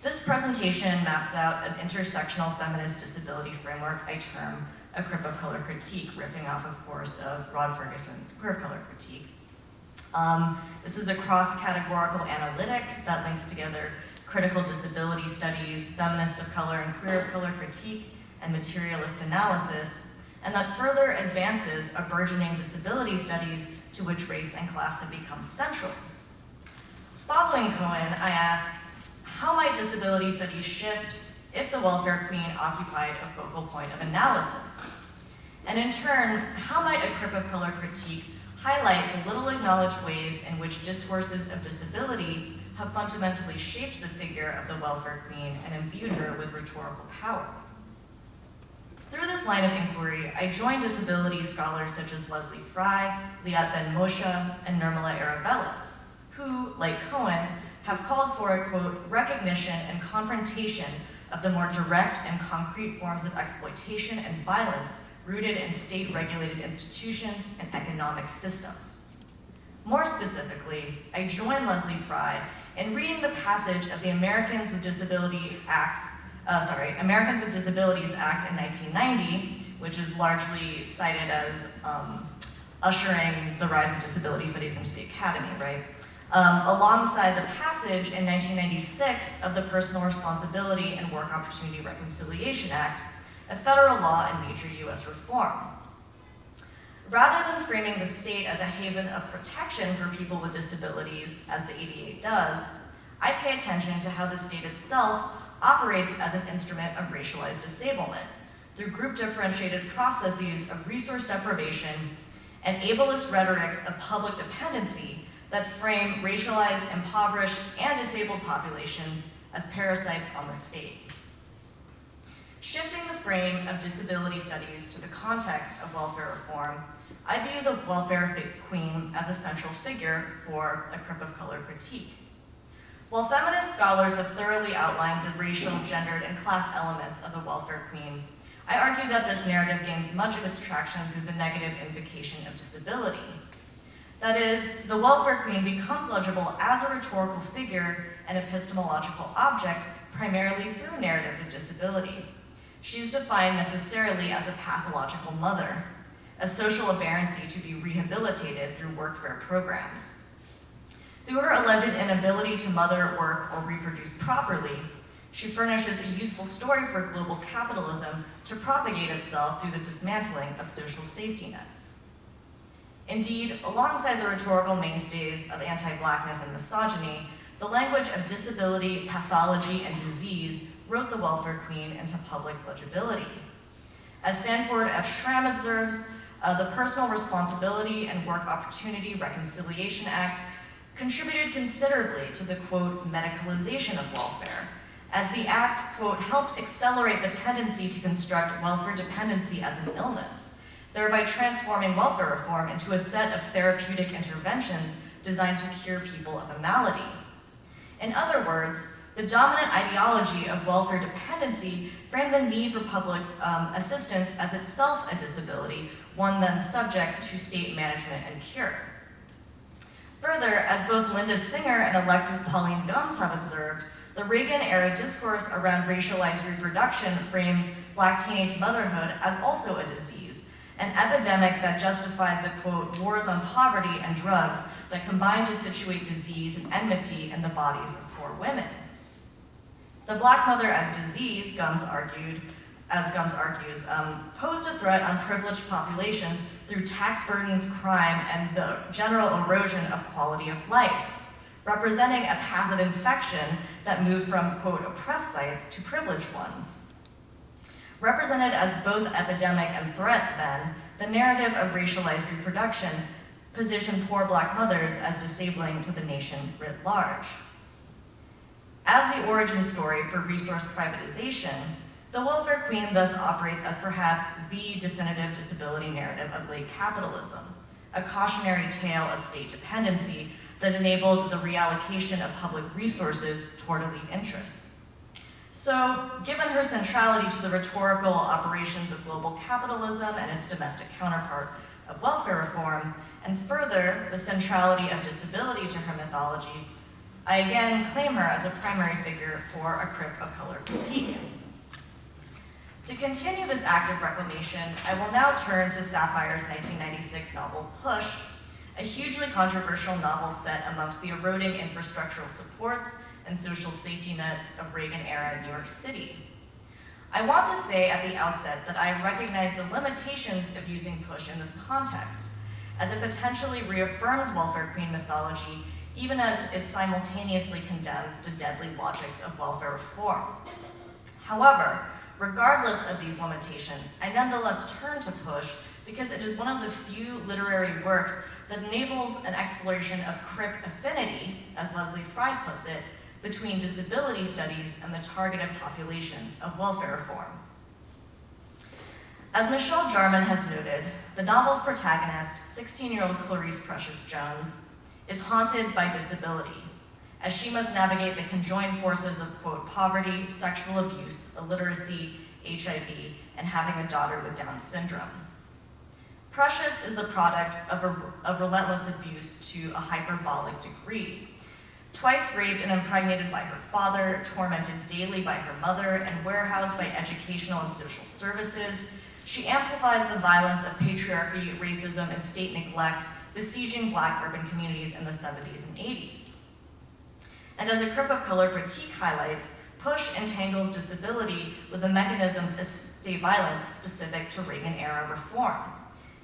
Speaker 8: This presentation maps out an intersectional feminist disability framework I term a crip of color critique, ripping off, of course, of Rod Ferguson's queer of color critique. Um, this is a cross-categorical analytic that links together critical disability studies, feminist of color and queer of color critique, and materialist analysis, and that further advances a burgeoning disability studies to which race and class have become central. Following Cohen, I ask, how might disability studies shift if the welfare queen occupied a focal point of analysis? And in turn, how might a crip of color critique highlight the little acknowledged ways in which discourses of disability have fundamentally shaped the figure of the welfare queen and imbued her with rhetorical power? Through this line of inquiry, I joined disability scholars such as Lezlie Frye, Liat Ben Moshe, and Nirmala Erevelles, who, like Cohen, have called for a, quote, recognition and confrontation of the more direct and concrete forms of exploitation and violence rooted in state-regulated institutions and economic systems. More specifically, I join Lezlie Frye in reading the passage of the Americans with Disability Acts, uh, sorry, Americans with Disabilities Act in 1990, which is largely cited as um, ushering the rise of disability studies into the academy, right? Um, alongside the passage in 1996 of the Personal Responsibility and Work Opportunity Reconciliation Act, a federal law and major US reform. Rather than framing the state as a haven of protection for people with disabilities, as the ADA does, I pay attention to how the state itself operates as an instrument of racialized disablement through group differentiated processes of resource deprivation and ableist rhetorics of public dependency that frame racialized, impoverished, and disabled populations as parasites on the state. Shifting the frame of disability studies to the context of welfare reform, I view the welfare queen as a central figure for a crip of color critique. While feminist scholars have thoroughly outlined the racial, gendered, and class elements of the welfare queen, I argue that this narrative gains much of its traction through the negative invocation of disability. That is, the welfare queen becomes legible as a rhetorical figure and epistemological object primarily through narratives of disability. She is defined necessarily as a pathological mother, a social aberrancy to be rehabilitated through workfare programs. Through her alleged inability to mother, work, or reproduce properly, she furnishes a useful story for global capitalism to propagate itself through the dismantling of social safety nets. Indeed, alongside the rhetorical mainstays of anti-blackness and misogyny, the language of disability, pathology, and disease wrote the welfare queen into public legibility. As Sanford F. Schram observes, uh, the Personal Responsibility and Work Opportunity Reconciliation Act contributed considerably to the, quote, medicalization of welfare, as the act, quote, helped accelerate the tendency to construct welfare dependency as an illness, thereby transforming welfare reform into a set of therapeutic interventions designed to cure people of a malady. In other words, the dominant ideology of welfare dependency framed the need for public um, assistance as itself a disability, one then subject to state management and cure. Further, as both Linda Singer and Alexis Pauline Gumbs have observed, the Reagan-era discourse around racialized reproduction frames black teenage motherhood as also a disease, an epidemic that justified the, quote, wars on poverty and drugs that combined to situate disease and enmity in the bodies of poor women. The black mother as disease, Gumbs argued, as Gumbs argues, um, posed a threat on privileged populations through tax burdens, crime, and the general erosion of quality of life, representing a path of infection that moved from, quote, oppressed sites to privileged ones. Represented as both epidemic and threat then, the narrative of racialized reproduction positioned poor black mothers as disabling to the nation writ large. As the origin story for resource privatization, the welfare queen thus operates as perhaps the definitive disability narrative of late capitalism, a cautionary tale of state dependency that enabled the reallocation of public resources toward elite interests. So, given her centrality to the rhetorical operations of global capitalism and its domestic counterpart of welfare reform, and further, the centrality of disability to her mythology, I again claim her as a primary figure for a Crip of Color critique. To continue this act of reclamation, I will now turn to Sapphire's 1996 novel, Push, a hugely controversial novel set amongst the eroding infrastructural supports and social safety nets of Reagan-era New York City. I want to say at the outset that I recognize the limitations of using Push in this context, as it potentially reaffirms welfare queen mythology even as it simultaneously condemns the deadly logics of welfare reform. However, regardless of these limitations, I nonetheless turn to Push because it is one of the few literary works that enables an exploration of crip affinity, as Lezlie Frye puts it, between disability studies and the targeted populations of welfare reform. As Michelle Jarman has noted, the novel's protagonist, 16-year-old Clarice Precious Jones, is haunted by disability, as she must navigate the conjoined forces of, quote, poverty, sexual abuse, illiteracy, HIV, and having a daughter with Down syndrome. Precious is the product of, a, of relentless abuse to a hyperbolic degree. Twice raped and impregnated by her father, tormented daily by her mother, and warehoused by educational and social services, she amplifies the violence of patriarchy, racism, and state neglect besieging black urban communities in the 70s and 80s. And as a Crip of Color critique highlights, PUSH entangles disability with the mechanisms of state violence specific to Reagan-era reform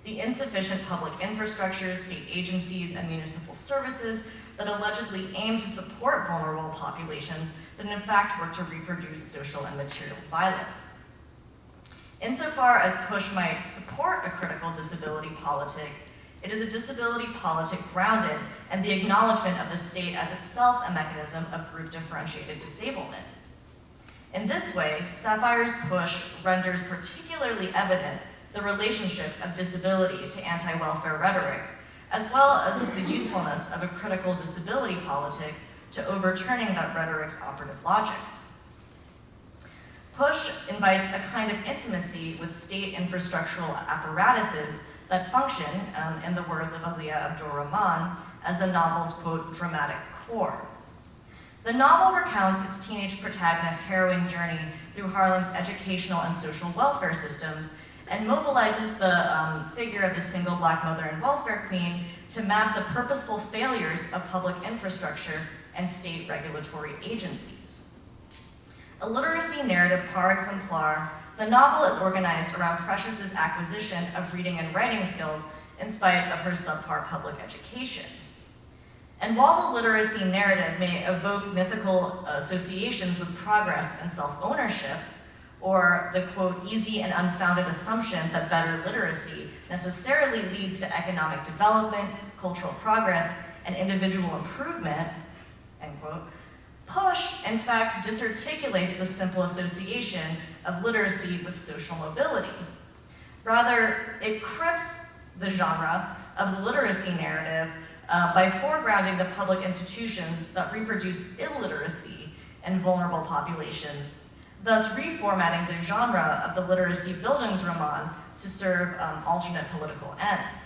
Speaker 8: the insufficient public infrastructures, state agencies, and municipal services that allegedly aim to support vulnerable populations, but in fact work to reproduce social and material violence. Insofar as PUSH might support a critical disability politic, it is a disability politic grounded in the acknowledgement of the state as itself a mechanism of group differentiated disablement. In this way, Sapphire's push renders particularly evident the relationship of disability to anti-welfare rhetoric, as well as the usefulness of a critical disability politic to overturning that rhetoric's operative logics. Push invites a kind of intimacy with state infrastructural apparatuses that function, um, in the words of Aliyyah Abdur Rahman, as the novel's, quote, dramatic core. The novel recounts its teenage protagonist's harrowing journey through Harlem's educational and social welfare systems and mobilizes the um, figure of the single black mother and welfare queen to map the purposeful failures of public infrastructure and state regulatory agencies. A literacy narrative par exemplar, the novel is organized around Precious's acquisition of reading and writing skills in spite of her subpar public education. And while the literacy narrative may evoke mythical associations with progress and self-ownership, or the quote, easy and unfounded assumption that better literacy necessarily leads to economic development, cultural progress, and individual improvement, end quote, Push, in fact, disarticulates the simple association of literacy with social mobility. Rather, it crips the genre of the literacy narrative uh, by foregrounding the public institutions that reproduce illiteracy in vulnerable populations, thus reformatting the genre of the literacy Bildungsroman to serve um, alternate political ends.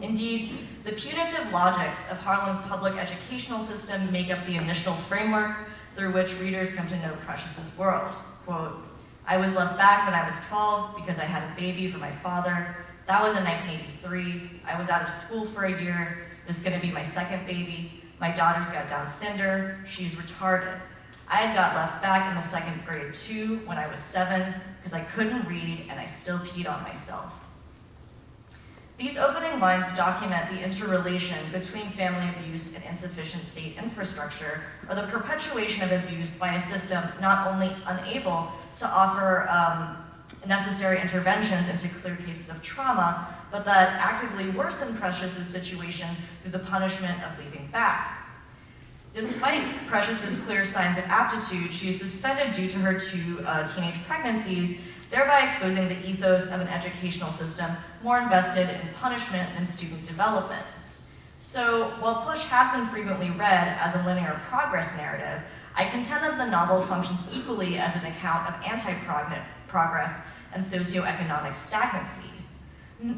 Speaker 8: Indeed, the punitive logics of Harlem's public educational system make up the initial framework through which readers come to know Precious's world. Quote, I was left back when I was 12 because I had a baby for my father. That was in 1983. I was out of school for a year. This is gonna be my second baby. My daughter's got Down syndrome. She's retarded. I had got left back in the second grade too when I was seven because I couldn't read and I still peed on myself. These opening lines document the interrelation between family abuse and insufficient state infrastructure, or the perpetuation of abuse by a system not only unable to offer um, necessary interventions into clear cases of trauma, but that actively worsened Precious's situation through the punishment of leaving back. Despite Precious's clear signs of aptitude, she is suspended due to her two uh, teenage pregnancies thereby exposing the ethos of an educational system more invested in punishment than student development. So while Push has been frequently read as a linear progress narrative, I contend that the novel functions equally as an account of anti-progress and socioeconomic stagnancy.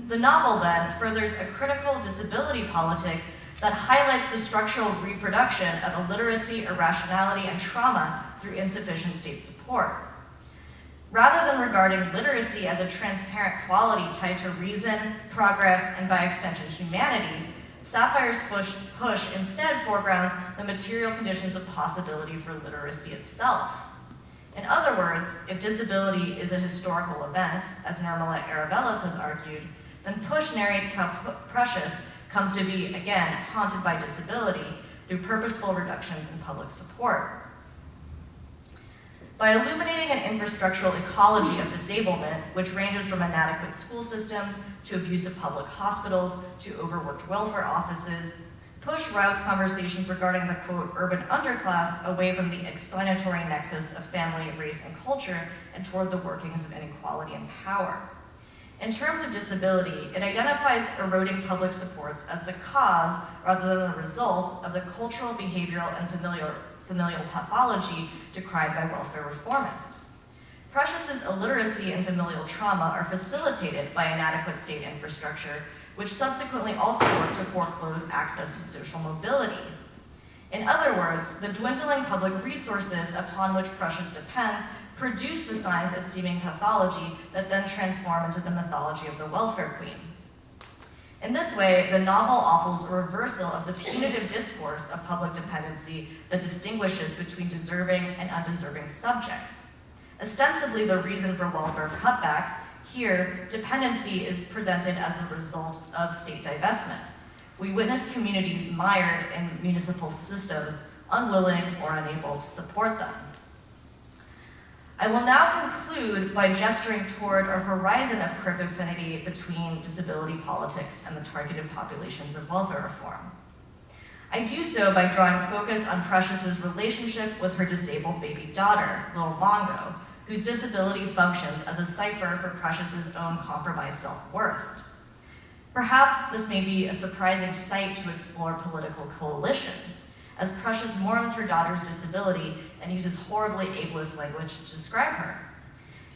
Speaker 8: The novel then furthers a critical disability politic that highlights the structural reproduction of illiteracy, irrationality, and trauma through insufficient state support. Rather than regarding literacy as a transparent quality tied to reason, progress, and by extension humanity, Sapphire's push, push instead foregrounds the material conditions of possibility for literacy itself. In other words, if disability is a historical event, as Nirmala Erevelles has argued, then Push narrates how Precious comes to be, again, haunted by disability through purposeful reductions in public support. By illuminating an infrastructural ecology of disablement, which ranges from inadequate school systems to abusive public hospitals to overworked welfare offices, Push routes conversations regarding the quote, urban underclass away from the explanatory nexus of family, race, and culture and toward the workings of inequality and power. In terms of disability, it identifies eroding public supports as the cause rather than the result of the cultural, behavioral, and familial familial pathology decried by welfare reformists. Precious's illiteracy and familial trauma are facilitated by inadequate state infrastructure, which subsequently also work to foreclose access to social mobility. In other words, the dwindling public resources upon which Precious depends produce the signs of seeming pathology that then transform into the mythology of the welfare queen. In this way, the novel offers a reversal of the punitive discourse of public dependency that distinguishes between deserving and undeserving subjects. Ostensibly the reason for welfare cutbacks, here, dependency is presented as the result of state divestment. We witness communities mired in municipal systems, unwilling or unable to support them. I will now conclude by gesturing toward a horizon of crip affinity between disability politics and the targeted populations of welfare reform. I do so by drawing focus on Precious's relationship with her disabled baby daughter, Lil Mongo, whose disability functions as a cipher for Precious's own compromised self-worth. Perhaps this may be a surprising sight to explore political coalition, as Precious mourns her daughter's disability and uses horribly ableist language to describe her.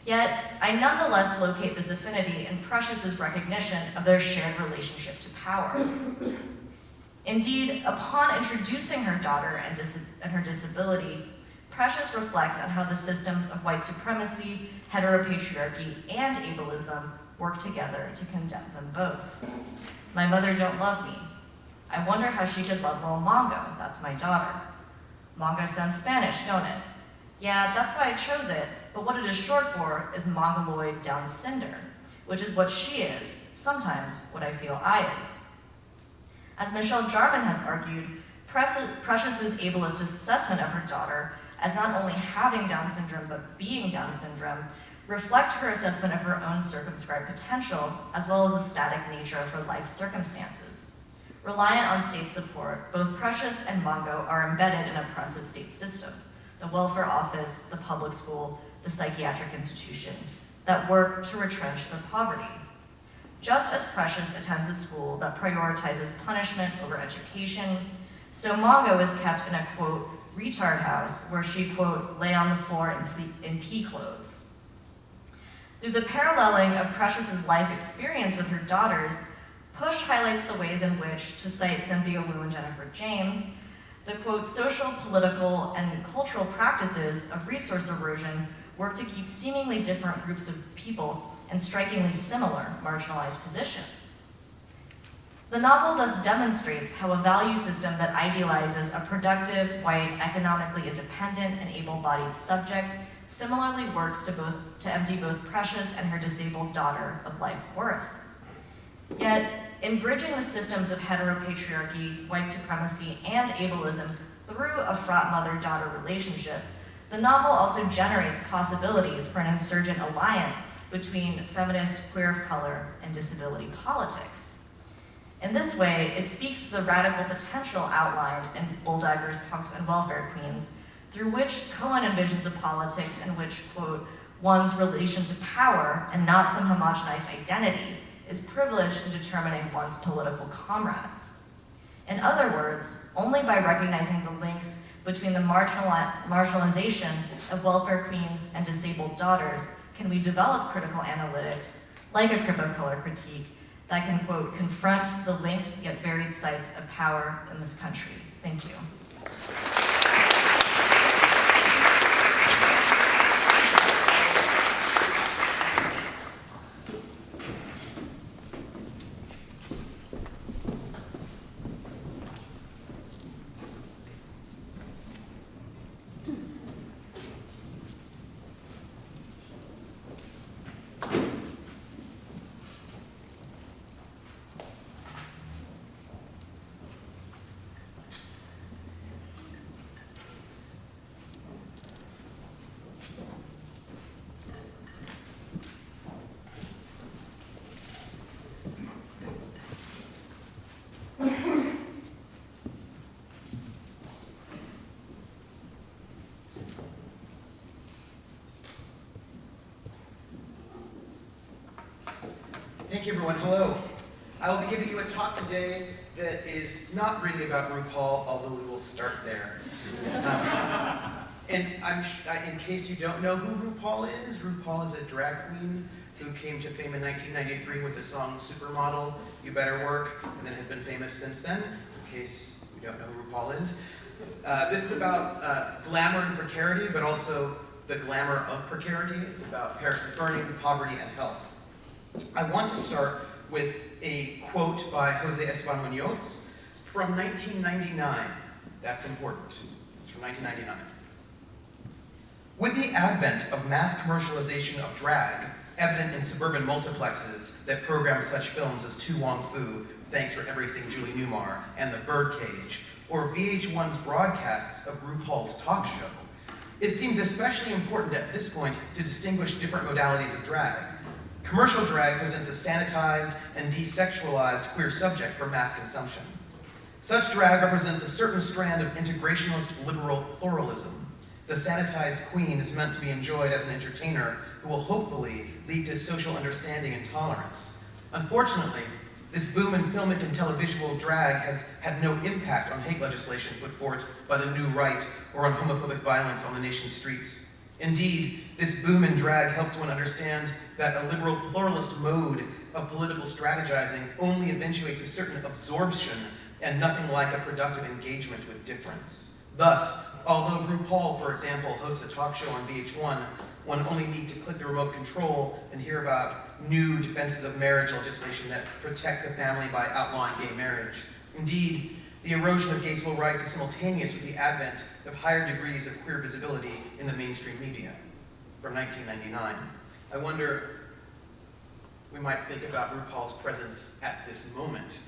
Speaker 8: Yet, I nonetheless locate this affinity in Precious's recognition of their shared relationship to power. Indeed, upon introducing her daughter and, and, her disability, Precious reflects on how the systems of white supremacy, heteropatriarchy, and ableism work together to condemn them both. My mother don't love me, I wonder how she could love little Mongo, that's my daughter. Mongo sounds Spanish, don't it? Yeah, that's why I chose it, but what it is short for is Mongoloid Down syndrome, which is what she is, sometimes what I feel I is. As Michelle Jarman has argued, Precious's ableist assessment of her daughter as not only having Down syndrome but being Down syndrome reflect her assessment of her own circumscribed potential as well as the static nature of her life circumstances. Reliant on state support, both Precious and Mongo are embedded in oppressive state systems, the welfare office, the public school, the psychiatric institution, that work to retrench their poverty. Just as Precious attends a school that prioritizes punishment over education, so Mongo is kept in a, quote, retard house where she, quote, lay on the floor in, in pea clothes. Through the paralleling of Precious's life experience with her daughters, Push highlights the ways in which, to cite Cynthia Wu and Jennifer James, the quote, social, political, and cultural practices of resource erosion work to keep seemingly different groups of people in strikingly similar marginalized positions. The novel thus demonstrates how a value system that idealizes a productive, white, economically independent, and able-bodied subject similarly works to, both, to empty both Precious and her disabled daughter of life worth. Yet, in bridging the systems of heteropatriarchy, white supremacy, and ableism through a fraught mother-daughter relationship, the novel also generates possibilities for an insurgent alliance between feminist, queer of color, and disability politics. In this way, it speaks to the radical potential outlined in Bulldaggers, Punks, and Welfare Queens, through which Cohen envisions a politics in which, quote, one's relation to power and not some homogenized identity is privileged in determining one's political comrades. In other words, only by recognizing the links between the marginali marginalization of welfare queens and disabled daughters can we develop critical analytics, like a crip of color critique, that can, quote, confront the linked yet varied sites of power in this country. Thank you.
Speaker 9: Thank you, everyone. Hello. I will be giving you a talk today that is not really about RuPaul, although we will start there. And in case you don't know who RuPaul is, RuPaul is a drag queen who came to fame in 1993 with the song Supermodel, You Better Work, and then has been famous since then, in case you don't know who RuPaul is. Uh, this is about uh, glamour and precarity, but also the glamour of precarity. It's about Paris is burning, poverty, and health. I want to start with a quote by Jose Esteban Munoz from 1999. That's important. It's from 1999. With the advent of mass commercialization of drag, evident in suburban multiplexes that program such films as To Wong Foo, Thanks for Everything Julie Newmar, and The Birdcage, or VH1's broadcasts of RuPaul's talk show, it seems especially important at this point to distinguish different modalities of drag. Commercial drag presents a sanitized and desexualized queer subject for mass consumption. Such drag represents a certain strand of integrationalist liberal pluralism. The sanitized queen is meant to be enjoyed as an entertainer who will hopefully lead to social understanding and tolerance. Unfortunately, this boom in filmic and televisual drag has had no impact on hate legislation put forth by the new right or on homophobic violence on the nation's streets. Indeed, this boom and drag helps one understand that a liberal pluralist mode of political strategizing only eventuates a certain absorption and nothing like a productive engagement with difference. Thus, although RuPaul, for example, hosts a talk show on VH1, one only need to click the remote control and hear about new defenses of marriage legislation that protect the family by outlawing gay marriage. Indeed, the erosion of gay civil rights is simultaneous with the advent of higher degrees of queer visibility in the mainstream media from 1999. I wonder we might think about RuPaul's presence at this moment.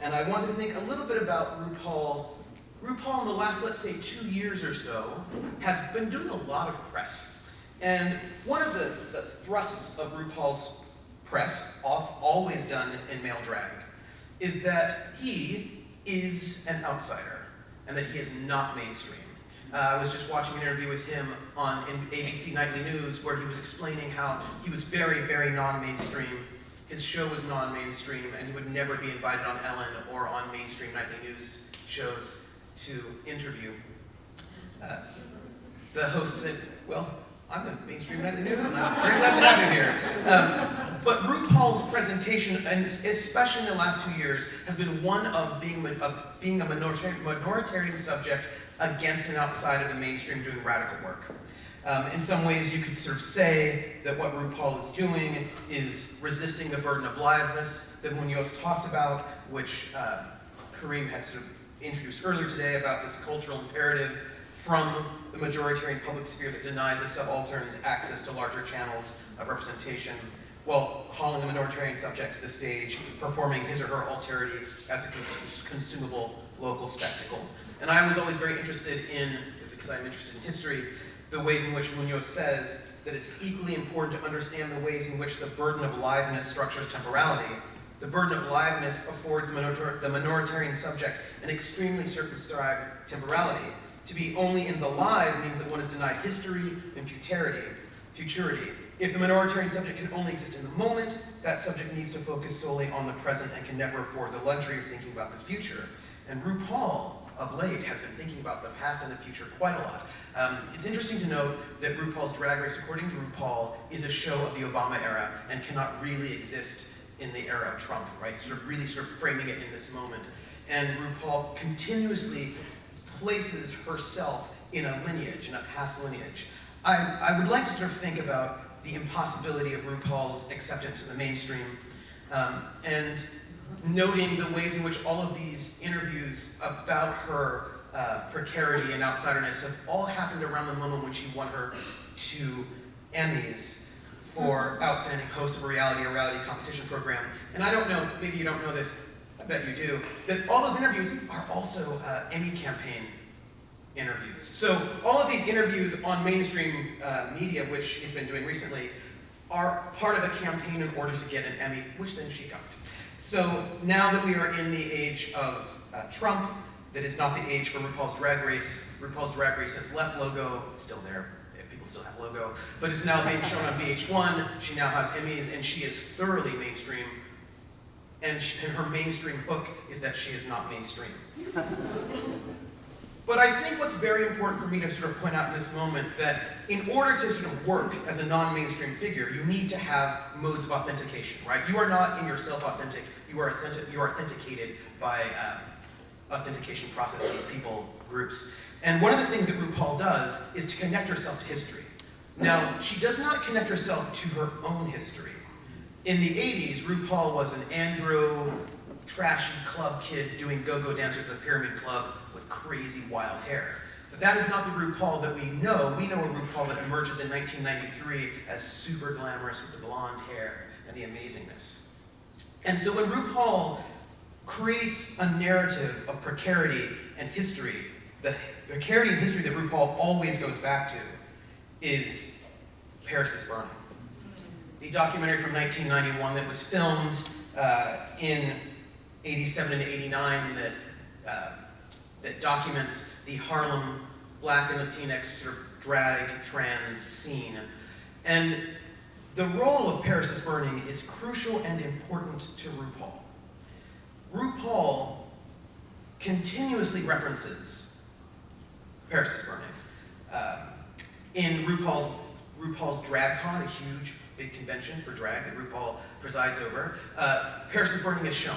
Speaker 9: And I want to think a little bit about RuPaul. RuPaul in the last, let's say, two years or so, has been doing a lot of press. And one of the, the thrusts of RuPaul's press, off, always done in male drag, is that he is an outsider and that he is not mainstream. Uh, I was just watching an interview with him on ABC Nightly News where he was explaining how he was very, very non-mainstream. His show was non-mainstream and he would never be invited on Ellen or on mainstream nightly news shows to interview. Uh, the host said, well, I'm the mainstream nightly news and I'm very glad to have you here. Um, but RuPaul's presentation, and especially in the last two years, has been one of being, of being a minoritarian, minoritarian subject against and outside of the mainstream doing radical work. Um, in some ways, you could sort of say that what RuPaul is doing is resisting the burden of liveness that Munoz talks about, which uh, Kareem had sort of introduced earlier today about this cultural imperative from the majoritarian public sphere that denies the subalterns access to larger channels of representation while calling the minoritarian subject to the stage, performing his or her alterity as a cons consumable local spectacle. And I was always very interested in, because I'm interested in history, the ways in which Munoz says that it's equally important to understand the ways in which the burden of liveness structures temporality. The burden of liveness affords the, minor the minoritarian subject an extremely circumscribed temporality. To be only in the live means that one is denied history and futurity. futurity. If the minoritarian subject can only exist in the moment, that subject needs to focus solely on the present and can never afford the luxury of thinking about the future. And RuPaul, of late, has been thinking about the past and the future quite a lot. Um, it's interesting to note that RuPaul's Drag Race, according to RuPaul, is a show of the Obama era and cannot really exist in the era of Trump, right? Sort of really sort of framing it in this moment. And RuPaul continuously places herself in a lineage, in a past lineage. I, I would like to sort of think about the impossibility of RuPaul's acceptance in the mainstream um, and noting the ways in which all of these interviews about her uh, precarity and outsiderness have all happened around the moment when she won her two Emmys for Outstanding Host of a Reality, a reality competition program. And I don't know, maybe you don't know this, I bet you do, that all those interviews are also uh, Emmy campaign interviews. So all of these interviews on mainstream uh, media, which she's been doing recently, are part of a campaign in order to get an Emmy, which then she got. So now that we are in the age of uh, Trump, that is not the age for RuPaul's Drag Race. RuPaul's Drag Race has left logo, it's still there, people still have logo, but it's now being shown on VH1, she now has Emmys, and she is thoroughly mainstream, and, she, and her mainstream hook is that she is not mainstream. But I think what's very important for me to sort of point out in this moment that in order to sort of work as a non-mainstream figure, you need to have modes of authentication, right? You are not in yourself authentic, you are, authentic, you are authenticated by um, authentication processes, people, groups. And one of the things that RuPaul does is to connect herself to history. Now, she does not connect herself to her own history. In the 80s, RuPaul was an andro, trashy club kid doing go-go dancers at the Pyramid Club crazy wild hair. But that is not the RuPaul that we know. We know a RuPaul that emerges in 1993 as super glamorous with the blonde hair and the amazingness. And so when RuPaul creates a narrative of precarity and history, the precarity and history that RuPaul always goes back to is Paris is Burning. A documentary from 1991 that was filmed uh, in 87 and 89 that, uh, that documents the Harlem black and Latinx sort of drag trans scene. And the role of Paris is Burning is crucial and important to RuPaul. RuPaul continuously references Paris is Burning. Uh, in RuPaul's, RuPaul's DragCon, a huge big convention for drag that RuPaul presides over, uh, Paris is Burning is shown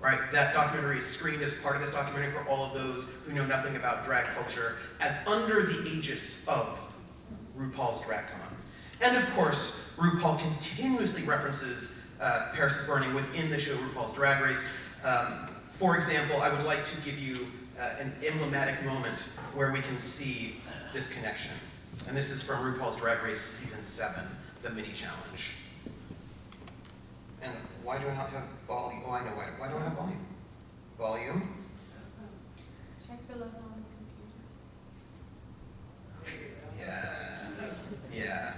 Speaker 9: right? That documentary is screened as part of this documentary for all of those who know nothing about drag culture as under the aegis of RuPaul's DragCon. And of course, RuPaul continuously references uh, Paris is Burning within the show RuPaul's Drag Race. Um, for example, I would like to give you uh, an emblematic moment where we can see this connection. And this is from RuPaul's Drag Race Season 7, the mini challenge. Why do I not have volume? Oh, I know why. Why don't I have volume? Volume.
Speaker 6: Check the level on the computer.
Speaker 9: Yeah. Yeah.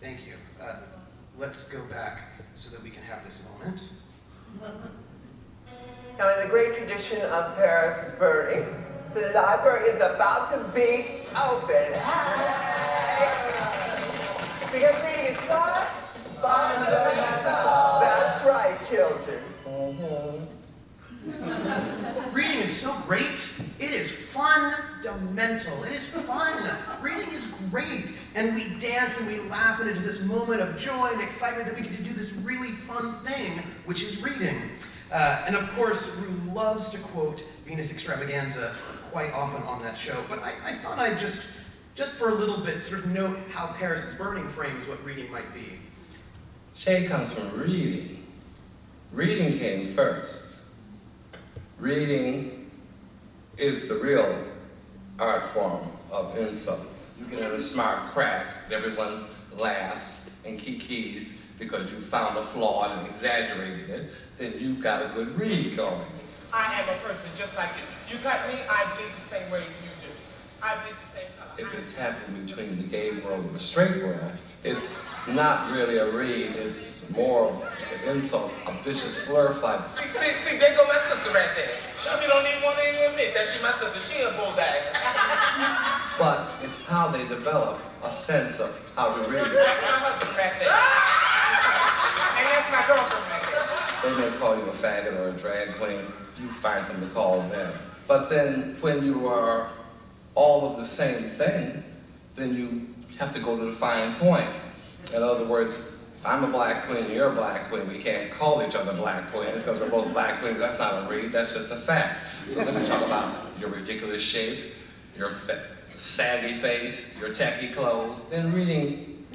Speaker 9: Thank you. Uh, let's go back so that we can have this moment.
Speaker 10: Now, in the great tradition of Paris is burning, the library is about to be open. Because reading is fun, That's right, children. <laughs>
Speaker 9: Reading is so great. It is fundamental. It is fun. Reading is great. And we dance and we laugh, and it is this moment of joy and excitement that we get to do this really fun thing, which is reading. Uh, and of course, Ru loves to quote Venus Extravaganza quite often on that show. But I, I thought I'd just, just for a little bit, sort of note how Paris is Burning frames what reading might be.
Speaker 11: Shade comes from reading. Reading came first. Reading is the real art form of insult. You get in a smart crack, everyone laughs and kikis because you found a flaw and exaggerated it, then you've got a good read going.
Speaker 12: I am a person just like you. You cut me, I bleed the same way you do. I bleed the same color.
Speaker 11: If it's happening between the gay world and the straight world, it's not really a read, it's more of an insult, a vicious slur fight.
Speaker 12: See, see, see, there go my sister right there. She don't even want to even admit that she my sister. She a bulldog. <laughs>
Speaker 11: But it's how they develop a sense of how to read.
Speaker 12: That's my husband right there. <laughs> And that's my girlfriend right there.
Speaker 11: They may call you a faggot or a drag queen, you find something to call them. But then when you are all of the same thing, then you have to go to the fine point. In other words, if I'm a black queen, and you're a black queen, we can't call each other black queens because we're both black queens. That's not a read, that's just a fact. So let me talk about your ridiculous shape, your saggy face, your tacky clothes. Then reading,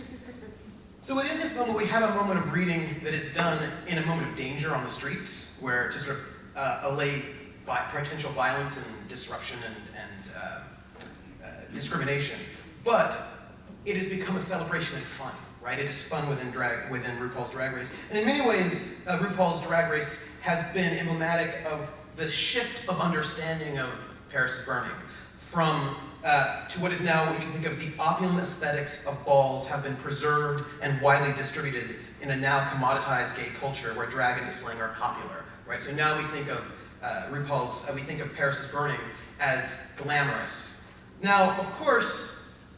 Speaker 9: So within this moment, we have a moment of reading that is done in a moment of danger on the streets, where to sort of uh, allay potential violence and disruption and, and uh, uh, discrimination. But it has become a celebration and fun, right? It is fun within drag within RuPaul's Drag Race, and in many ways, uh, RuPaul's Drag Race has been emblematic of the shift of understanding of Paris is Burning from uh, to what is now we can think of the opulent aesthetics of balls have been preserved and widely distributed in a now commoditized gay culture where drag and slang are popular, right? So now we think of uh, RuPaul's, uh, we think of Paris is Burning as glamorous. Now, of course,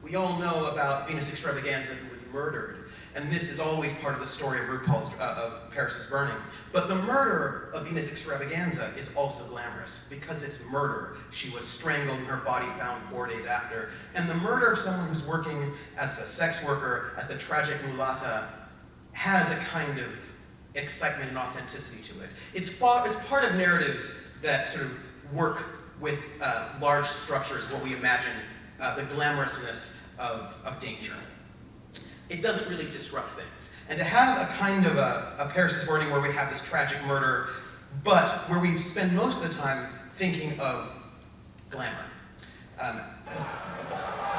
Speaker 9: we all know about Venus Extravaganza who was murdered, and this is always part of the story of RuPaul's, uh, of Paris is Burning. But the murder of Venus Extravaganza is also glamorous because it's murder. She was strangled and her body found four days after. And the murder of someone who's working as a sex worker, as the tragic mulatta, has a kind of excitement and authenticity to it. It's, it's part of narratives that sort of work with uh, large structures, what we imagine uh, the glamorousness of, of danger. It doesn't really disrupt things. And to have a kind of a, a Paris is Burning where we have this tragic murder, but where we spend most of the time thinking of glamour. Um,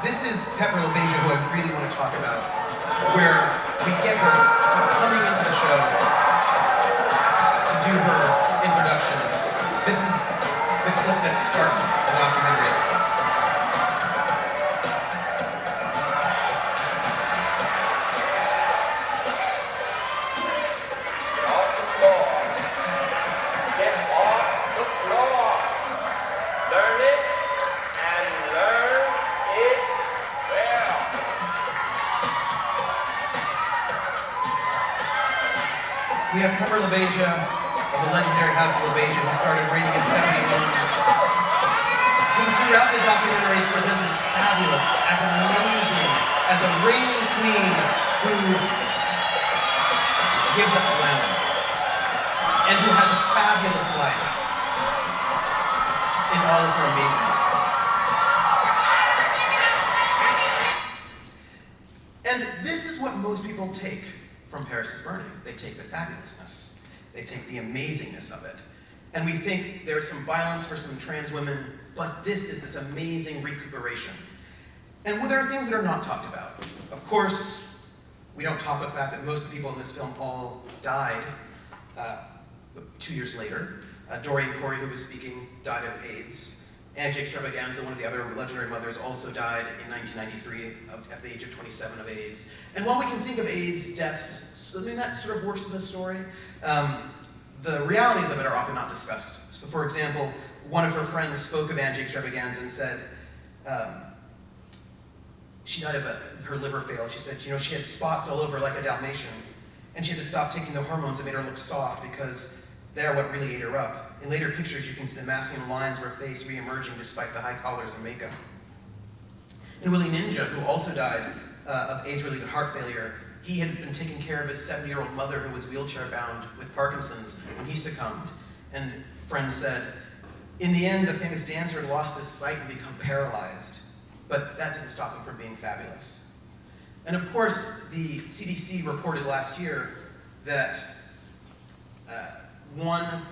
Speaker 9: this is Pepper LaBeija, who I really want to talk about, where we get her sort of coming into The amazingness of it. And we think there's some violence for some trans women, but this is this amazing recuperation. And well, there are things that are not talked about. Of course, we don't talk about the fact that most of the people in this film all died uh, two years later. Uh, Dorian Corey, who was speaking, died of AIDS. Angie Extravaganza, one of the other legendary mothers, also died in 1993 of- at the age of 27 of AIDS. And while we can think of AIDS deaths, I mean, that sort of works in the story, um, the realities of it are often not discussed. So for example, one of her friends spoke of Angie Extravaganza and said, um, she died of a, her liver failed. She said, you know, she had spots all over like a Dalmatian, and she had to stop taking the hormones that made her look soft because they're what really ate her up. In later pictures, you can see the masculine lines of her face re-emerging despite the high collars and makeup. And Willie Ninja, who also died uh, of age-related heart failure, he had been taking care of his 70-year-old mother who was wheelchair-bound with Parkinson's when he succumbed. And friends said, in the end, the famous dancer lost his sight and become paralyzed, but that didn't stop him from being fabulous. And of course, the CDC reported last year that uh, one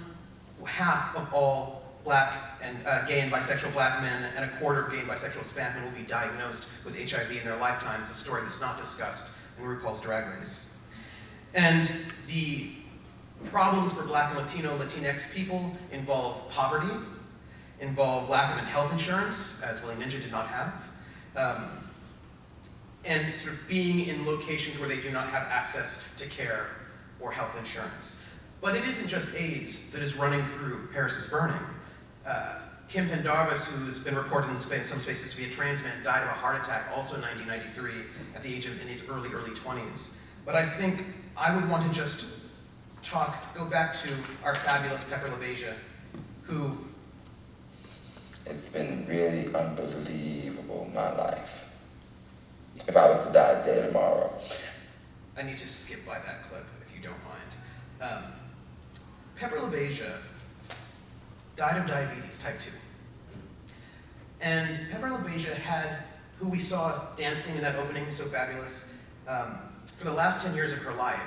Speaker 9: half of all black and uh, gay and bisexual black men and a quarter of gay and bisexual Hispanic men will be diagnosed with HIV in their lifetimes, a story that's not discussed RuPaul's Drag Race. And the problems for black and Latino, Latinx people involve poverty, involve lack of health insurance, as Willie Ninja did not have, um, and sort of being in locations where they do not have access to care or health insurance. But it isn't just AIDS that is running through Paris is Burning. Uh, Kim Pendavis, who's been reported in space, some spaces to be a trans man, died of a heart attack also in 1993 at the age of, in his early, early 20s. But I think I would want to just talk, go back to our fabulous Pepper LaBeija, who
Speaker 13: It's been really unbelievable, my life. If I was to die today tomorrow,
Speaker 9: I need to skip by that clip, if you don't mind. Um, Pepper LaBeija died of diabetes type 2. And Pepper LaBeija had, who we saw dancing in that opening, so fabulous, um, for the last 10 years of her life,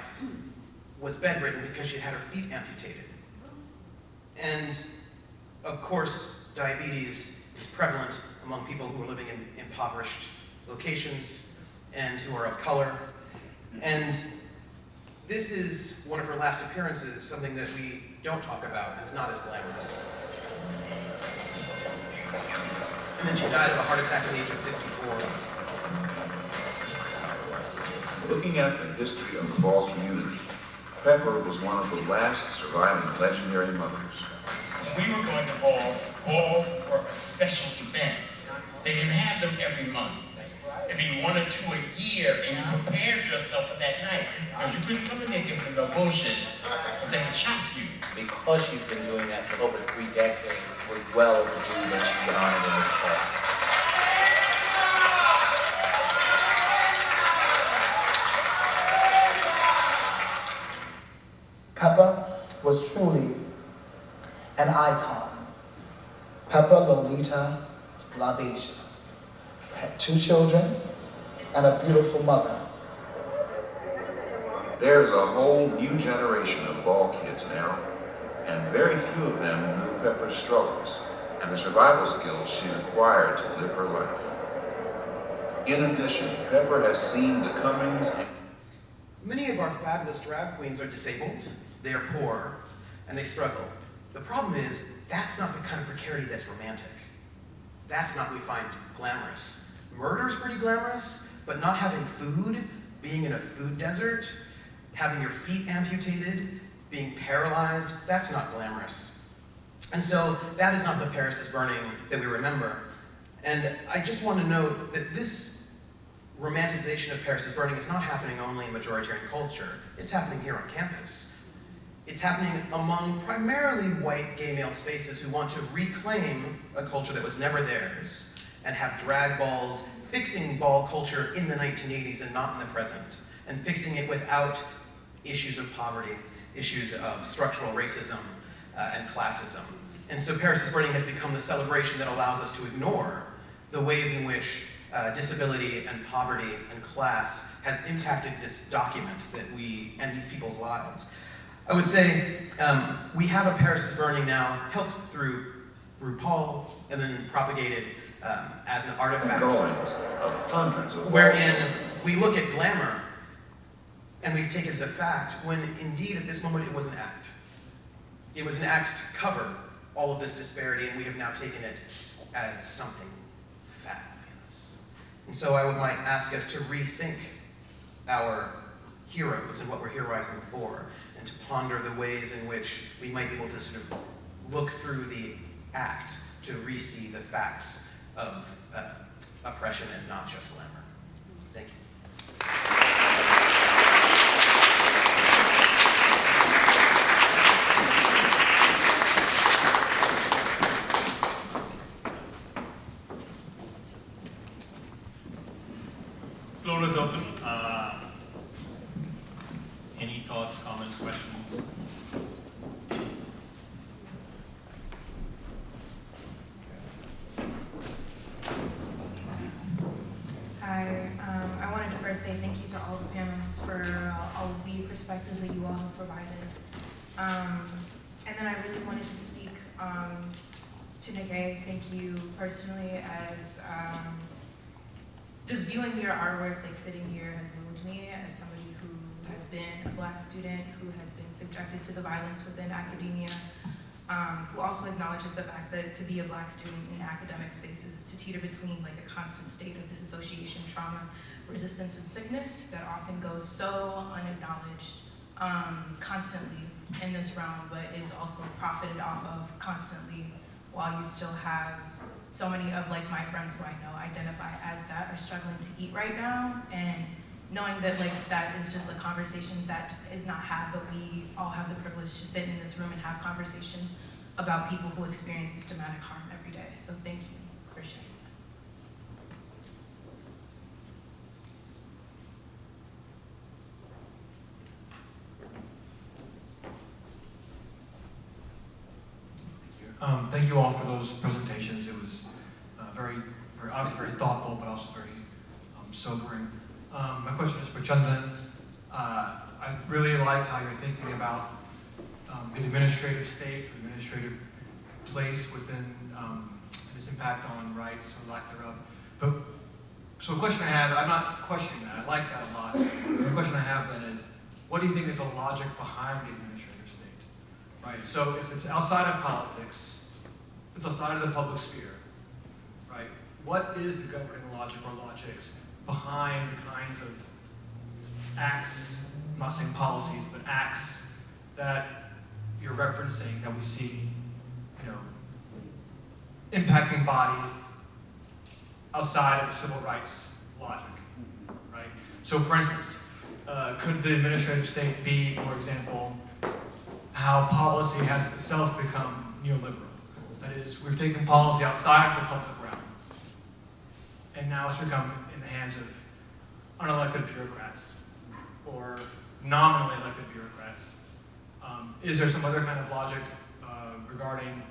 Speaker 9: was bedridden because she had her feet amputated. And of course, diabetes is prevalent among people who are living in impoverished locations and who are of color. And this is one of her last appearances, something that we don't talk about. It's not as glamorous. And then she died of a heart attack at the age of 54.
Speaker 14: Looking at the history of the Ball community, Pepper was one of the last surviving legendary mothers.
Speaker 15: We were going to balls. Balls were a special event. They didn't have them every month. It'd be one or two a year, and you prepared yourself for that night. Because you couldn't come in there giving them no bullshit. Because they would shock you.
Speaker 16: because she's been doing that for over three decades, it was well overdue that she get honored in this fall.
Speaker 17: Pepper was truly an icon. Pepper Lolita LaBeija had two children and a beautiful mother.
Speaker 14: There's a whole new generation of ball kids now, and very few of them knew Pepper's struggles and the survival skills she acquired to live her life. In addition, Pepper has seen the comings
Speaker 9: Many of our fabulous drag queens are disabled, they are poor, and they struggle. The problem is, that's not the kind of precarity that's romantic. That's not what we find glamorous. Murder's pretty glamorous, but not having food, being in a food desert, having your feet amputated, being paralyzed, that's not glamorous. And so that is not the Paris is burning that we remember. And I just want to note that this romanticization of Paris is burning is not happening only in majoritarian culture. It's happening here on campus. It's happening among primarily white gay male spaces who want to reclaim a culture that was never theirs and have drag balls, fixing ball culture in the 1980s and not in the present, and fixing it without issues of poverty, issues of structural racism uh, and classism. And so Paris is Burning has become the celebration that allows us to ignore the ways in which uh, disability and poverty and class has impacted this document that we, and these people's lives. I would say um, we have a Paris is Burning now, helped through RuPaul, and then propagated um, as an artifact.
Speaker 14: goings of hundreds of
Speaker 9: Wherein we look at glamour and we've taken as a fact, when indeed at this moment it was an act. It was an act to cover all of this disparity, and we have now taken it as something fabulous. And so I would might ask us to rethink our heroes and what we're heroizing for, and to ponder the ways in which we might be able to sort of look through the act to re-see the facts of uh, oppression and not just glamour. Thank you.
Speaker 1: Floor is open. Uh, any thoughts, comments, questions?
Speaker 18: Hi, um, I wanted to first say thank you to all the panelists for uh, all of the perspectives that you all have provided. Um, and then I really wanted to speak um, to Nige. Thank you personally as um, just viewing your artwork, like sitting here has moved me as somebody who has been a black student, who has subjected to the violence within academia, um, who also acknowledges the fact that to be a black student in academic spaces is to teeter between like a constant state of disassociation, trauma, resistance, and sickness that often goes so unacknowledged um, constantly in this realm, but is also profited off of constantly while you still have so many of like my friends who I know identify as that are struggling to eat right now and knowing that like that is just a conversation that is not had, but we all have the privilege to sit in this room and have conversations about people who experience systematic harm every day. So thank you for sharing that.
Speaker 19: Um, thank you all for those presentations. It was uh, very, very, obviously very thoughtful, but also very um, sobering. Um, my question is for Chandan. Uh, I really like how you're thinking about um, the administrative state, the administrative place within um, this impact on rights or lack thereof. But so a question I have, I'm not questioning that. I like that a lot. The question I have then is, what do you think is the logic behind the administrative state? Right. So if it's outside of politics, it's outside of the public sphere, right? What is the governing logic or logics behind the kinds of acts, I'm not saying policies, but acts that you're referencing that we see, you know, impacting bodies outside of civil rights logic, right? So for instance, uh, could the administrative state be, for example, how policy has itself become neoliberal? That is, we've taken policy outside of the public realm, and now it's become the hands of unelected bureaucrats or nominally elected bureaucrats. Um, is there some other kind of logic uh, regarding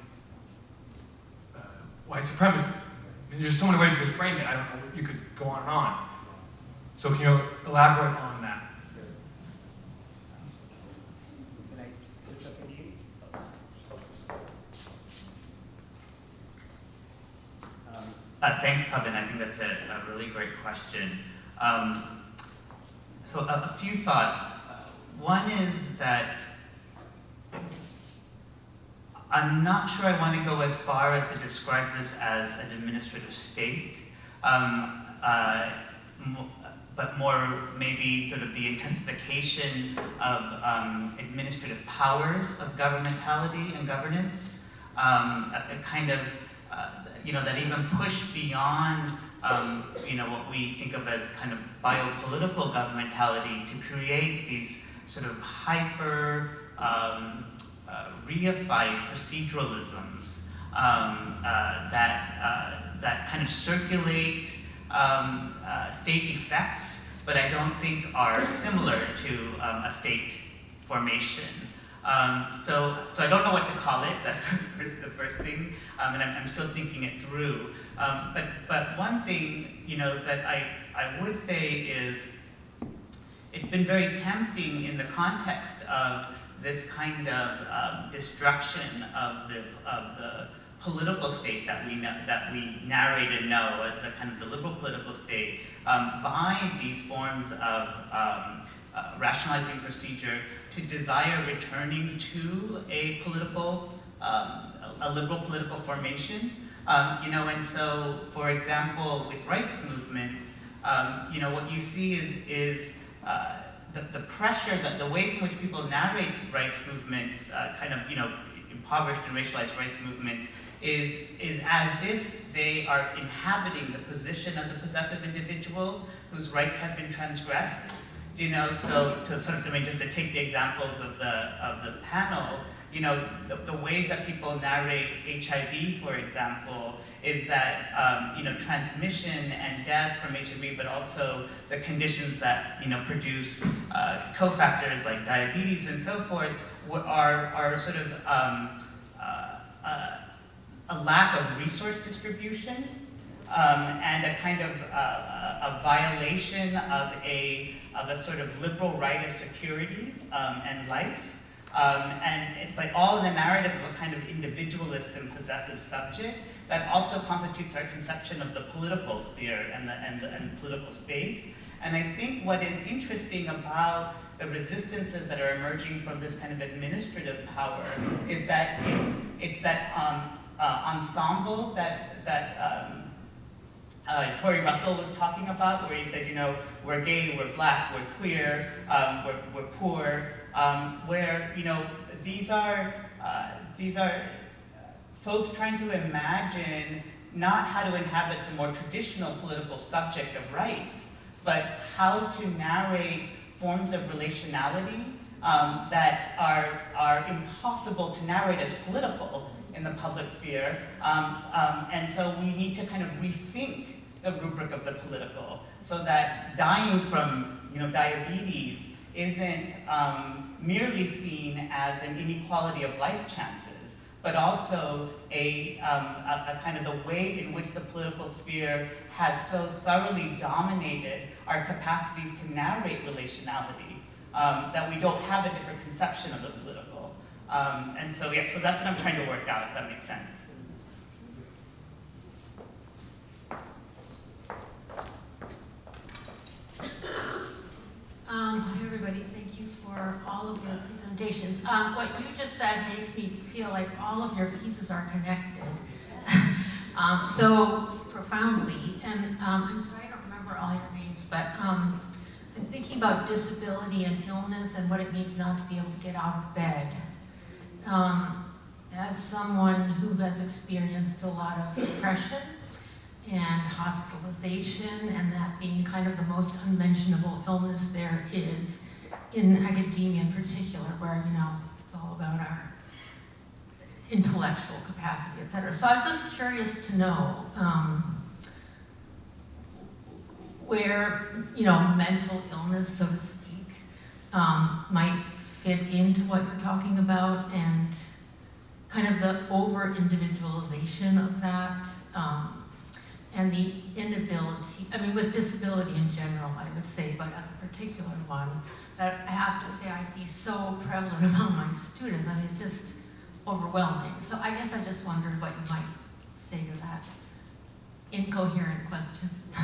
Speaker 19: uh, white supremacy? I mean, there's so many ways you could frame it. I don't know. You could go on and on. So can you elaborate on that?
Speaker 20: Can I say something to you? Um,
Speaker 4: Uh, thanks, Pavan. I think that's a, a really great question. Um, so a, a few thoughts. One is that I'm not sure I want to go as far as to describe this as an administrative state, um, uh, but more maybe sort of the intensification of um, administrative powers of governmentality and governance, um, a, a kind of uh, you know, that even push beyond, um, you know, what we think of as kind of biopolitical governmentality to create these sort of hyper um, uh, reified proceduralisms um, uh, that, uh, that kind of circulate um, uh, state effects, but I don't think are similar to um, a state formation. Um, so, so I don't know what to call it. <laughs> That's the first, the first thing, um, and I'm, I'm, still thinking it through. Um, but, but one thing, you know, that I, I would say is, it's been very tempting in the context of this kind of um, destruction of the, of the political state that we know, that we narrate and know as the kind of the liberal political state um, by these forms of um, uh, rationalizing procedure to desire returning to a political, um, a liberal political formation. Um, you know, and so, for example, with rights movements, um, you know, what you see is, is uh, the, the pressure, that the ways in which people narrate rights movements, uh, kind of, you know, impoverished and racialized rights movements, is, is as if they are inhabiting the position of the possessive individual whose rights have been transgressed. You know, so to sort of, I mean, just to take the examples of the, of the panel, you know, the, the ways that people narrate HIV, for example, is that, um, you know, transmission and death from HIV, but also the conditions that, you know, produce uh, cofactors like diabetes and so forth, are, are sort of um, uh, uh, a lack of resource distribution um, and a kind of uh, a violation of a, of a sort of liberal right of security um, and life. Um, and, but all in the narrative of a kind of individualist and possessive subject that also constitutes our conception of the political sphere and the, and the, and political space. And I think what is interesting about the resistances that are emerging from this kind of administrative power is that it's, it's that um, uh, ensemble that, that um, uh, Tory Russell was talking about, where he said, you know, we're gay, we're black, we're queer, um, we're, we're poor, um, where, you know, these are, uh, these are folks trying to imagine not how to inhabit the more traditional political subject of rights, but how to narrate forms of relationality um, that are, are impossible to narrate as political in the public sphere. Um, um, and so we need to kind of rethink the rubric of the political so that dying from you know, diabetes isn't um, merely seen as an inequality of life chances, but also a, um, a, a, kind of the way in which the political sphere has so thoroughly dominated our capacities to narrate relationality um, that we don't have a different conception of the political. Um, and so, yeah, so that's what I'm trying to work out, if that makes sense.
Speaker 21: Um, hi everybody, thank you for all of your presentations. Um, what you just said makes me feel like all of your pieces are connected <laughs> um, so profoundly. And um, I'm sorry I don't remember all your names, but um, I'm thinking about disability and illness and what it means not to be able to get out of bed. Um, as someone who has experienced a lot of depression and hospitalization and that being kind of the most unmentionable illness there is in academia in particular where, you know, it's all about our intellectual capacity, et cetera. So I was just curious to know um, where, you know, mental illness, so to speak, um, might fit into what you're talking about and kind of the over-individualization of that. Um, and the inability, I mean with disability in general, I would say, but as a particular one, that I have to say I see so prevalent <laughs> among my students, and it's just overwhelming. So I guess I just wondered what you might say to that incoherent question. <laughs>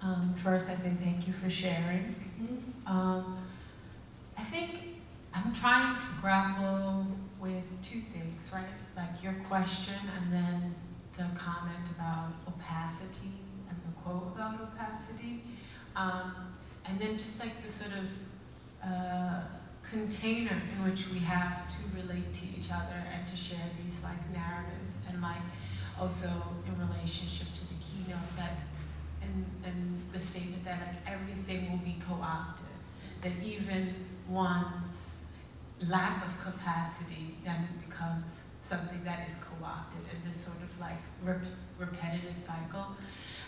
Speaker 2: um, first, I say thank you for sharing. Um, I think I'm trying to grapple with two things, right? Like your question and then the comment about opacity and the quote about opacity. Um, and then just like the sort of uh, container in which we have to relate to each other and to share these like narratives and like also in relationship to the keynote that and, and the statement that like everything will be co-opted, that even one's lack of capacity then becomes something that is co-opted in this sort of like rep repetitive cycle.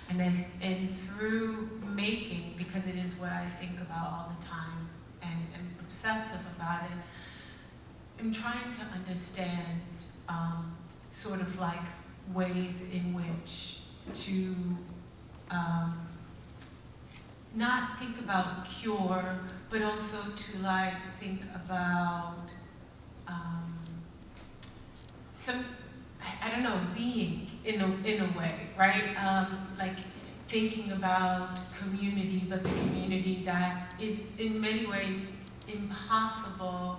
Speaker 2: And then and through making, because it is what I think about all the time and am obsessive about it, I'm trying to understand um, sort of like ways in which to um, not think about cure, but also to like think about um, some, I, I, don't know, being in a, in a way, right? Um, like thinking about community, but the community that is in many ways impossible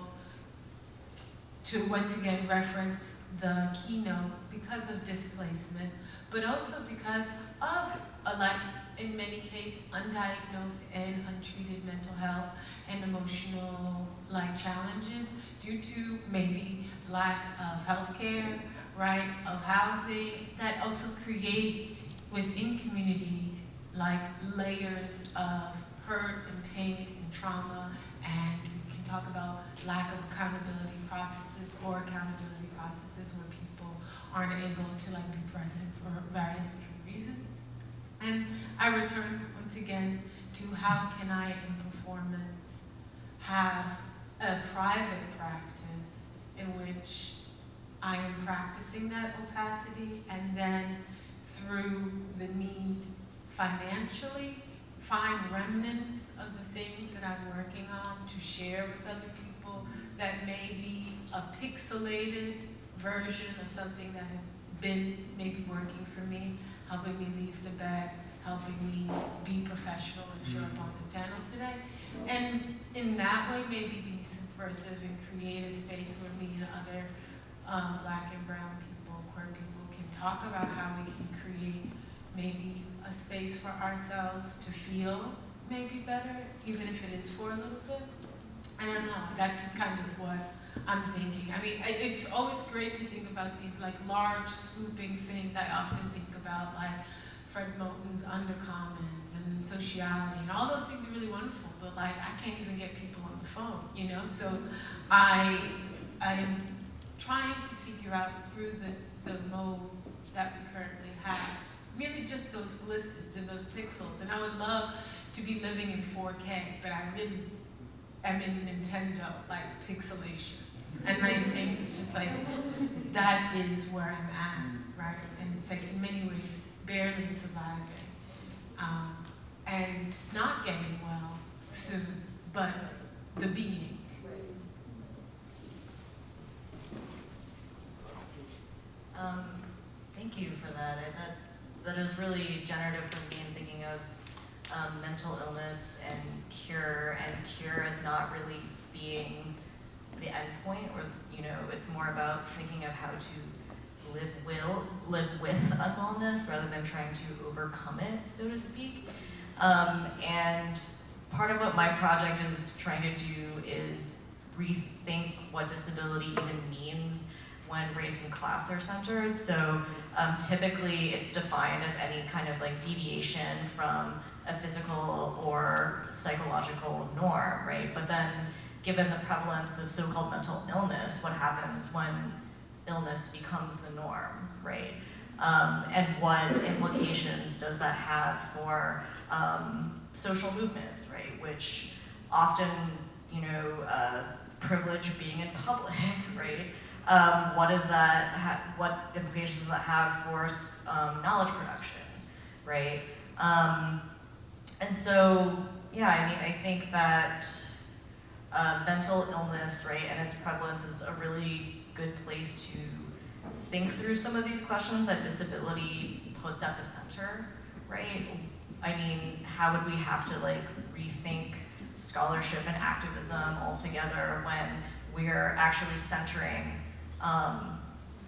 Speaker 2: to once again reference the keynote because of displacement, but also because of a like in many cases undiagnosed and untreated mental health and emotional like challenges due to maybe lack of health care, right, of housing, that also create within communities like layers of hurt and pain and trauma and we can talk about lack of accountability processes or accountability processes where people aren't able to like be present for various. And I return once again to how can I in performance have a private practice in which I am practicing that opacity and then through the need financially find remnants of the things that I'm working on to share with other people that may be a pixelated version of something that has been maybe working for me, helping me leave the bed, helping me be professional and show up on this panel today. And in that way, maybe be subversive and create a space where me and other um, black and brown people, queer people can talk about how we can create maybe a space for ourselves to feel maybe better, even if it is for a little bit. I don't know, that's kind of what I'm thinking. I mean, I, it's always great to think about these like large swooping things. I often think about like Fred Moten's undercommons and sociality and all those things are really wonderful, but like I can't even get people on the phone, you know? So I, I'm trying to figure out through the, the modes that we currently have really just those glistens and those pixels. And I would love to be living in 4K, but I really am in Nintendo, like pixelation. And I think just like, that is where I'm at, right? Like in many ways, barely surviving. Um, and not getting well soon, but the being.
Speaker 8: Um, thank you for that. That that is really generative for me in thinking of um, mental illness and cure, and cure as not really being the end point, or you know, it's more about thinking of how to live will live with unwellness rather than trying to overcome it, so to speak. Um, and part of what my project is trying to do is rethink what disability even means when race and class are centered. So um, typically it's defined as any kind of like deviation from a physical or psychological norm, right? But then given the prevalence of so-called mental illness, what happens when illness becomes the norm, right? Um, and what implications does that have for um, social movements, right? Which often, you know, uh, privilege being in public, <laughs> right? Um, what is that, what implications does that have for um, knowledge production, right? Um, and so, yeah, I mean, I think that uh, mental illness, right, and its prevalence is a really good place to think through some of these questions that disability puts at the center, right? I mean, how would we have to like rethink scholarship and activism altogether when we're actually centering um,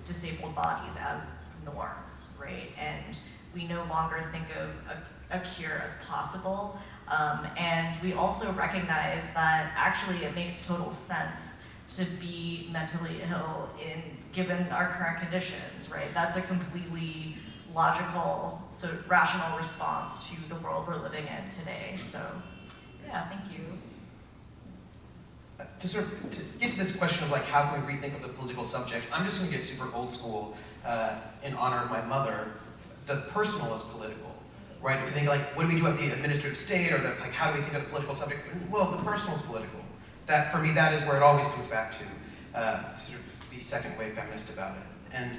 Speaker 8: disabled bodies as norms, right? And we no longer think of a, a cure as possible. Um, and we also recognize that actually it makes total sense to be mentally ill in given our current conditions, right? That's a completely logical, so rational response to the world we're living in today. So, yeah, thank you
Speaker 9: to sort of to get to this question of like how can we rethink of the political subject, I'm just going to get super old school uh, in honor of my mother. The personal is political, right? If you think like, what do we do at the administrative state, or the, like how do we think of the political subject? Well, the personal is political. That for me, that is where it always comes back to. Uh, sort of be second wave feminist about it. And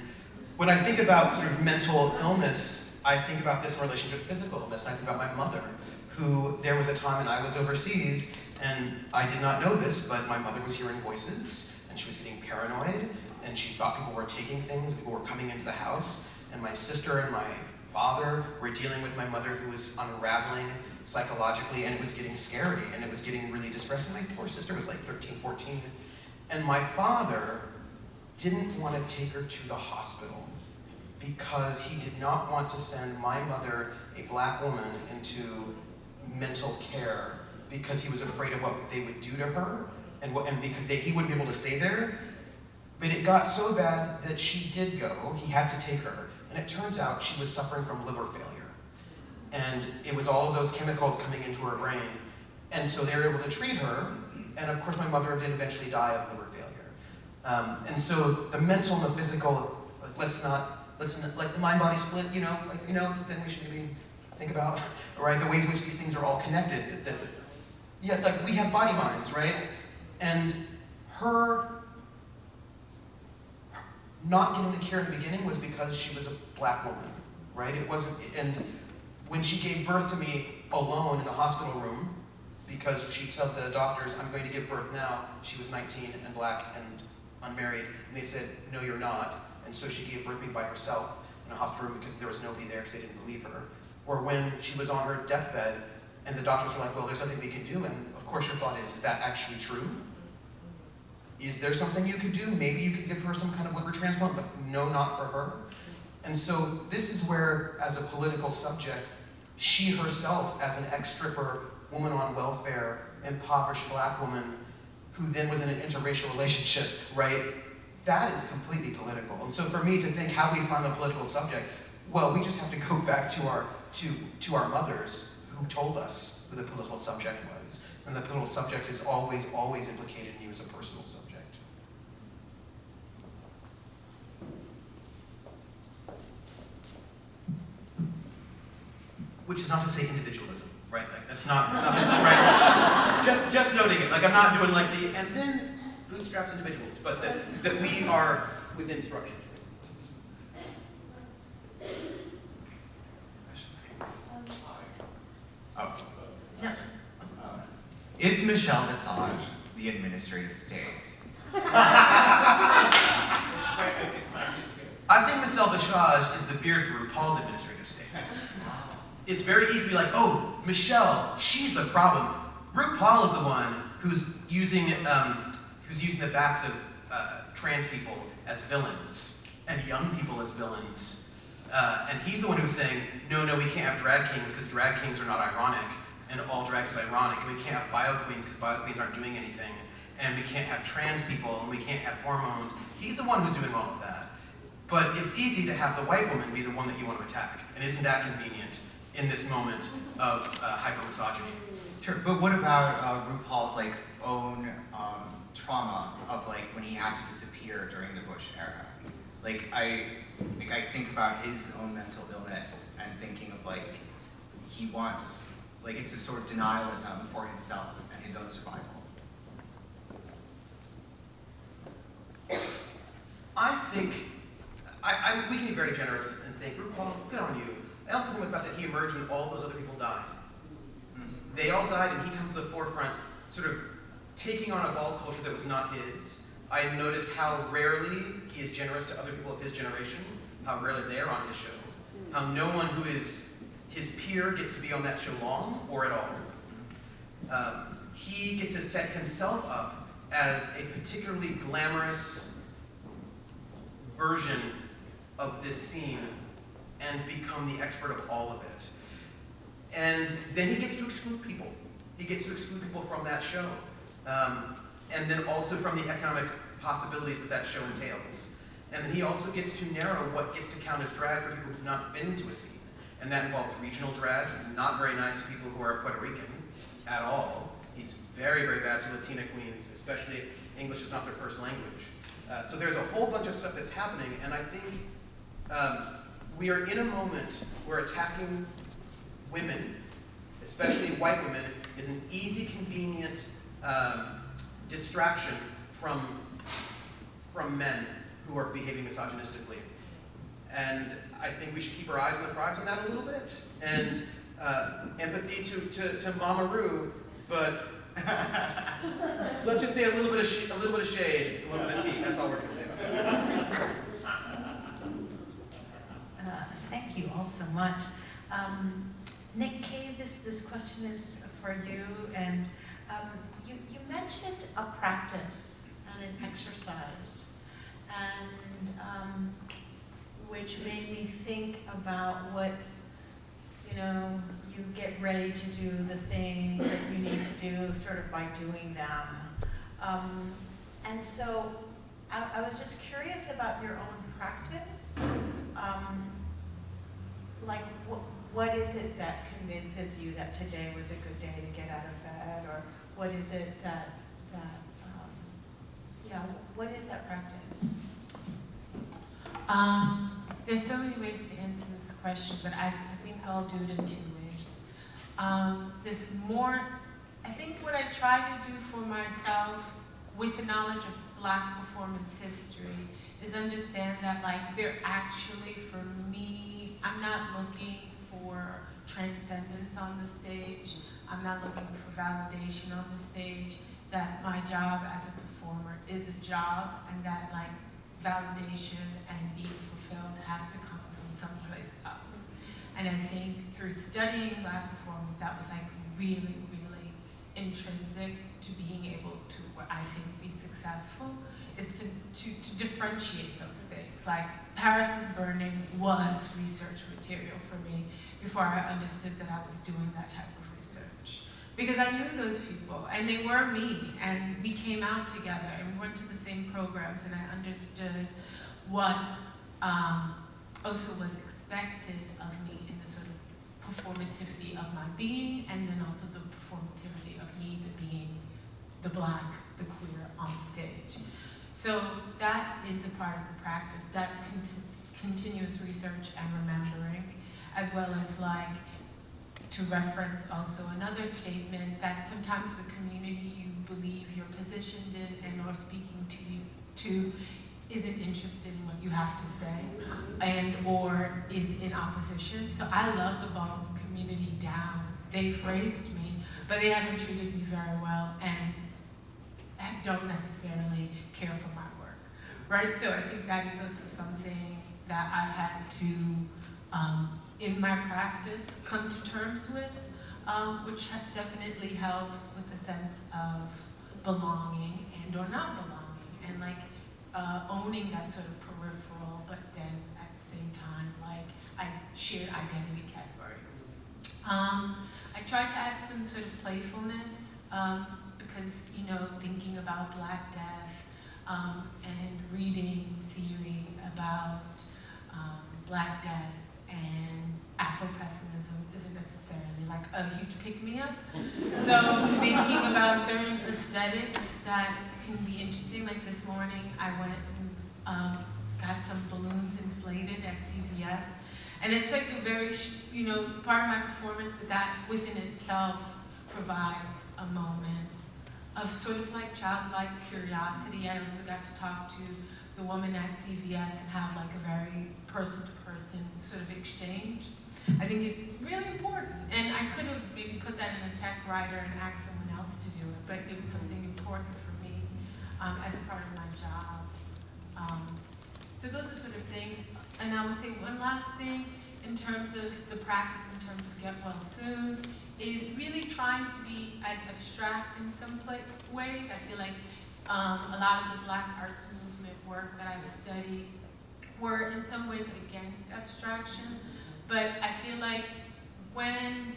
Speaker 9: when I think about sort of mental illness, I think about this in relation to physical illness, and I think about my mother, who there was a time when I was overseas and I did not know this, but my mother was hearing voices, and she was getting paranoid, and she thought people were taking things, people were coming into the house, and my sister and my father were dealing with my mother who was unraveling psychologically and it was getting scary and it was getting really distressing. My poor sister was like 13, 14. And my father didn't want to take her to the hospital because he did not want to send my mother, a black woman, into mental care because he was afraid of what they would do to her and, what, and because they, he wouldn't be able to stay there. But it got so bad that she did go. He had to take her. And it turns out she was suffering from liver failure. And it was all of those chemicals coming into her brain. And so they were able to treat her. And of course, my mother did eventually die of liver failure. Um, and so the mental and the physical, like, let's not, let's not, like the mind-body split, you know, like, you know, it's a thing we should maybe think about, <laughs> right? The ways in which these things are all connected. That, that, yeah, like we have body minds, right? And her not getting the care in the beginning was because she was a black woman, right? It wasn't, and when she gave birth to me alone in the hospital room, because she told the doctors, I'm going to give birth now, she was 19 and black and unmarried, and they said, no, you're not. And so she gave birth to me by herself in a hospital room because there was nobody there because they didn't believe her. Or when she was on her deathbed, and the doctors were like, well, there's nothing we can do, and of course your thought is, is that actually true? Is there something you could do? Maybe you could give her some kind of liver transplant, but no, not for her. And so this is where, as a political subject, she herself, as an ex-stripper, woman on welfare, impoverished black woman, who then was in an interracial relationship, right? That is completely political. And so for me to think how we find the political subject, well, we just have to go <laughs> back to our, to, to our mothers who told us who the political subject was. And the political subject is always, always implicated in you as a personal subject. Which is not to say individualism, right? Like that's not, that's not this, right? <laughs> just, just noting it. Like I'm not doing like the, and then bootstraps individuals, but that, that we are within structures.
Speaker 22: Oh. Is Michelle Visage the administrative state? <laughs>
Speaker 9: I think Michelle Visage is the beard for RuPaul's administrative state. It's very easy to be like, oh, Michelle, she's the problem. RuPaul is the one who's using, um, who's using the backs of uh, trans people as villains and young people as villains. Uh, and he's the one who's saying, no, no, we can't have drag kings because drag kings are not ironic, and all drag is ironic, and we can't have bio queens because bio queens aren't doing anything, and we can't have trans people, and we can't have hormones. He's the one who's doing all of that. But it's easy to have the white woman be the one that you want to attack, and isn't that convenient in this moment of uh, hyper-misogyny?
Speaker 22: Sure, but what about uh, RuPaul's like own um, trauma of like when he had to disappear during the Bush era? Like I, like I think about his own mental illness and thinking of like he wants, like it's a sort of denialism for himself and his own survival.
Speaker 9: I think, I, I, we can be very generous and think, RuPaul, good on you. I also think about that he emerged when all those other people died. They all died and he comes to the forefront, sort of taking on a ball culture that was not his. I notice how rarely he is generous to other people of his generation, how rarely they're on his show, how no one who is his peer gets to be on that show long or at all. Um, he gets to set himself up as a particularly glamorous version of this scene and become the expert of all of it. And then he gets to exclude people. He gets to exclude people from that show. Um, and then also from the economic possibilities that that show entails. And then he also gets to narrow what gets to count as drag for people who've not been to a scene. And that involves regional drag. He's not very nice to people who are Puerto Rican at all. He's very, very bad to Latina queens, especially if English is not their first language. Uh, so there's a whole bunch of stuff that's happening, and I think um, we are in a moment where attacking women, especially white women, is an easy, convenient um, distraction from, from men who are behaving misogynistically. And I think we should keep our eyes on the prize on that a little bit. And uh, empathy to, to, to Mama Ru, but <laughs> let's just say a little bit of a little bit of shade, a little bit of tea. That's all we're gonna say about that.
Speaker 23: Uh, thank you all so much. Um, Nick Cave, this, this question is for you, and um, you, you mentioned a practice and an exercise, and um, which made me think about what, you know, you get ready to do the things that you need to do sort of by doing them. Um, and so I, I was just curious about your own practice. Um, like, what, is it that convinces you that today was a good day to get out of bed? Or what is it that, that um, yeah, what is that practice?
Speaker 2: Um, there's so many ways to answer this question, but I, I think I'll do it in two ways. Um, there's more, I think what I try to do for myself with the knowledge of black performance history is understand that like they're actually, for me, I'm not looking for transcendence on the stage. I'm not looking for validation on the stage. That my job as a performer is a job and that like validation and being fulfilled has to come from someplace else. And I think through studying black performance, that was like really, really intrinsic to being able to, I think, be successful, is to, to, to differentiate those things. Like Paris is Burning was research material for me before I understood that I was doing that type of research. Because I knew those people, and they were me, and we came out together, and we went to the same programs, and I understood what um, also was expected of me in the sort of performativity of my being, and then also the performativity of me the being the black, the queer on stage. So that is a part of the practice, that conti continuous research and remembering, as well as like to reference also another statement that sometimes the community you believe you're positioned in and or speaking to you to isn't interested in what you have to say and or is in opposition. So I love the ballroom community down. They've raised me, but they haven't treated me very well and don't necessarily care for my work, right? So I think that is also something that I've had to um, in my practice come to terms with, um, which definitely helps with a sense of belonging and or not belonging, and like uh, owning that sort of peripheral, but then at the same time, like I shared identity category. Um, I tried to add some sort of playfulness um, because, you know, thinking about Black Death um, and reading theory about um, Black Death and Afro-pessimism isn't necessarily like a huge pick-me-up. <laughs> So thinking about certain aesthetics that can be interesting, like this morning I went and um, got some balloons inflated at CVS. And it's like a very, you know, it's part of my performance, but that within itself provides a moment of sort of like childlike curiosity. I also got to talk to the woman at CVS and have like a very person-to-person -person sort of exchange. I think it's really important. And I could have maybe put that in a tech writer and asked someone else to do it, but it was something important for me um, as a part of my job. Um, so those are sort of things. And I would say one last thing in terms of the practice, in terms of get well soon, is really trying to be as abstract in some ways. I feel like um, a lot of the black arts movement work that I've studied were in some ways against abstraction. But I feel like when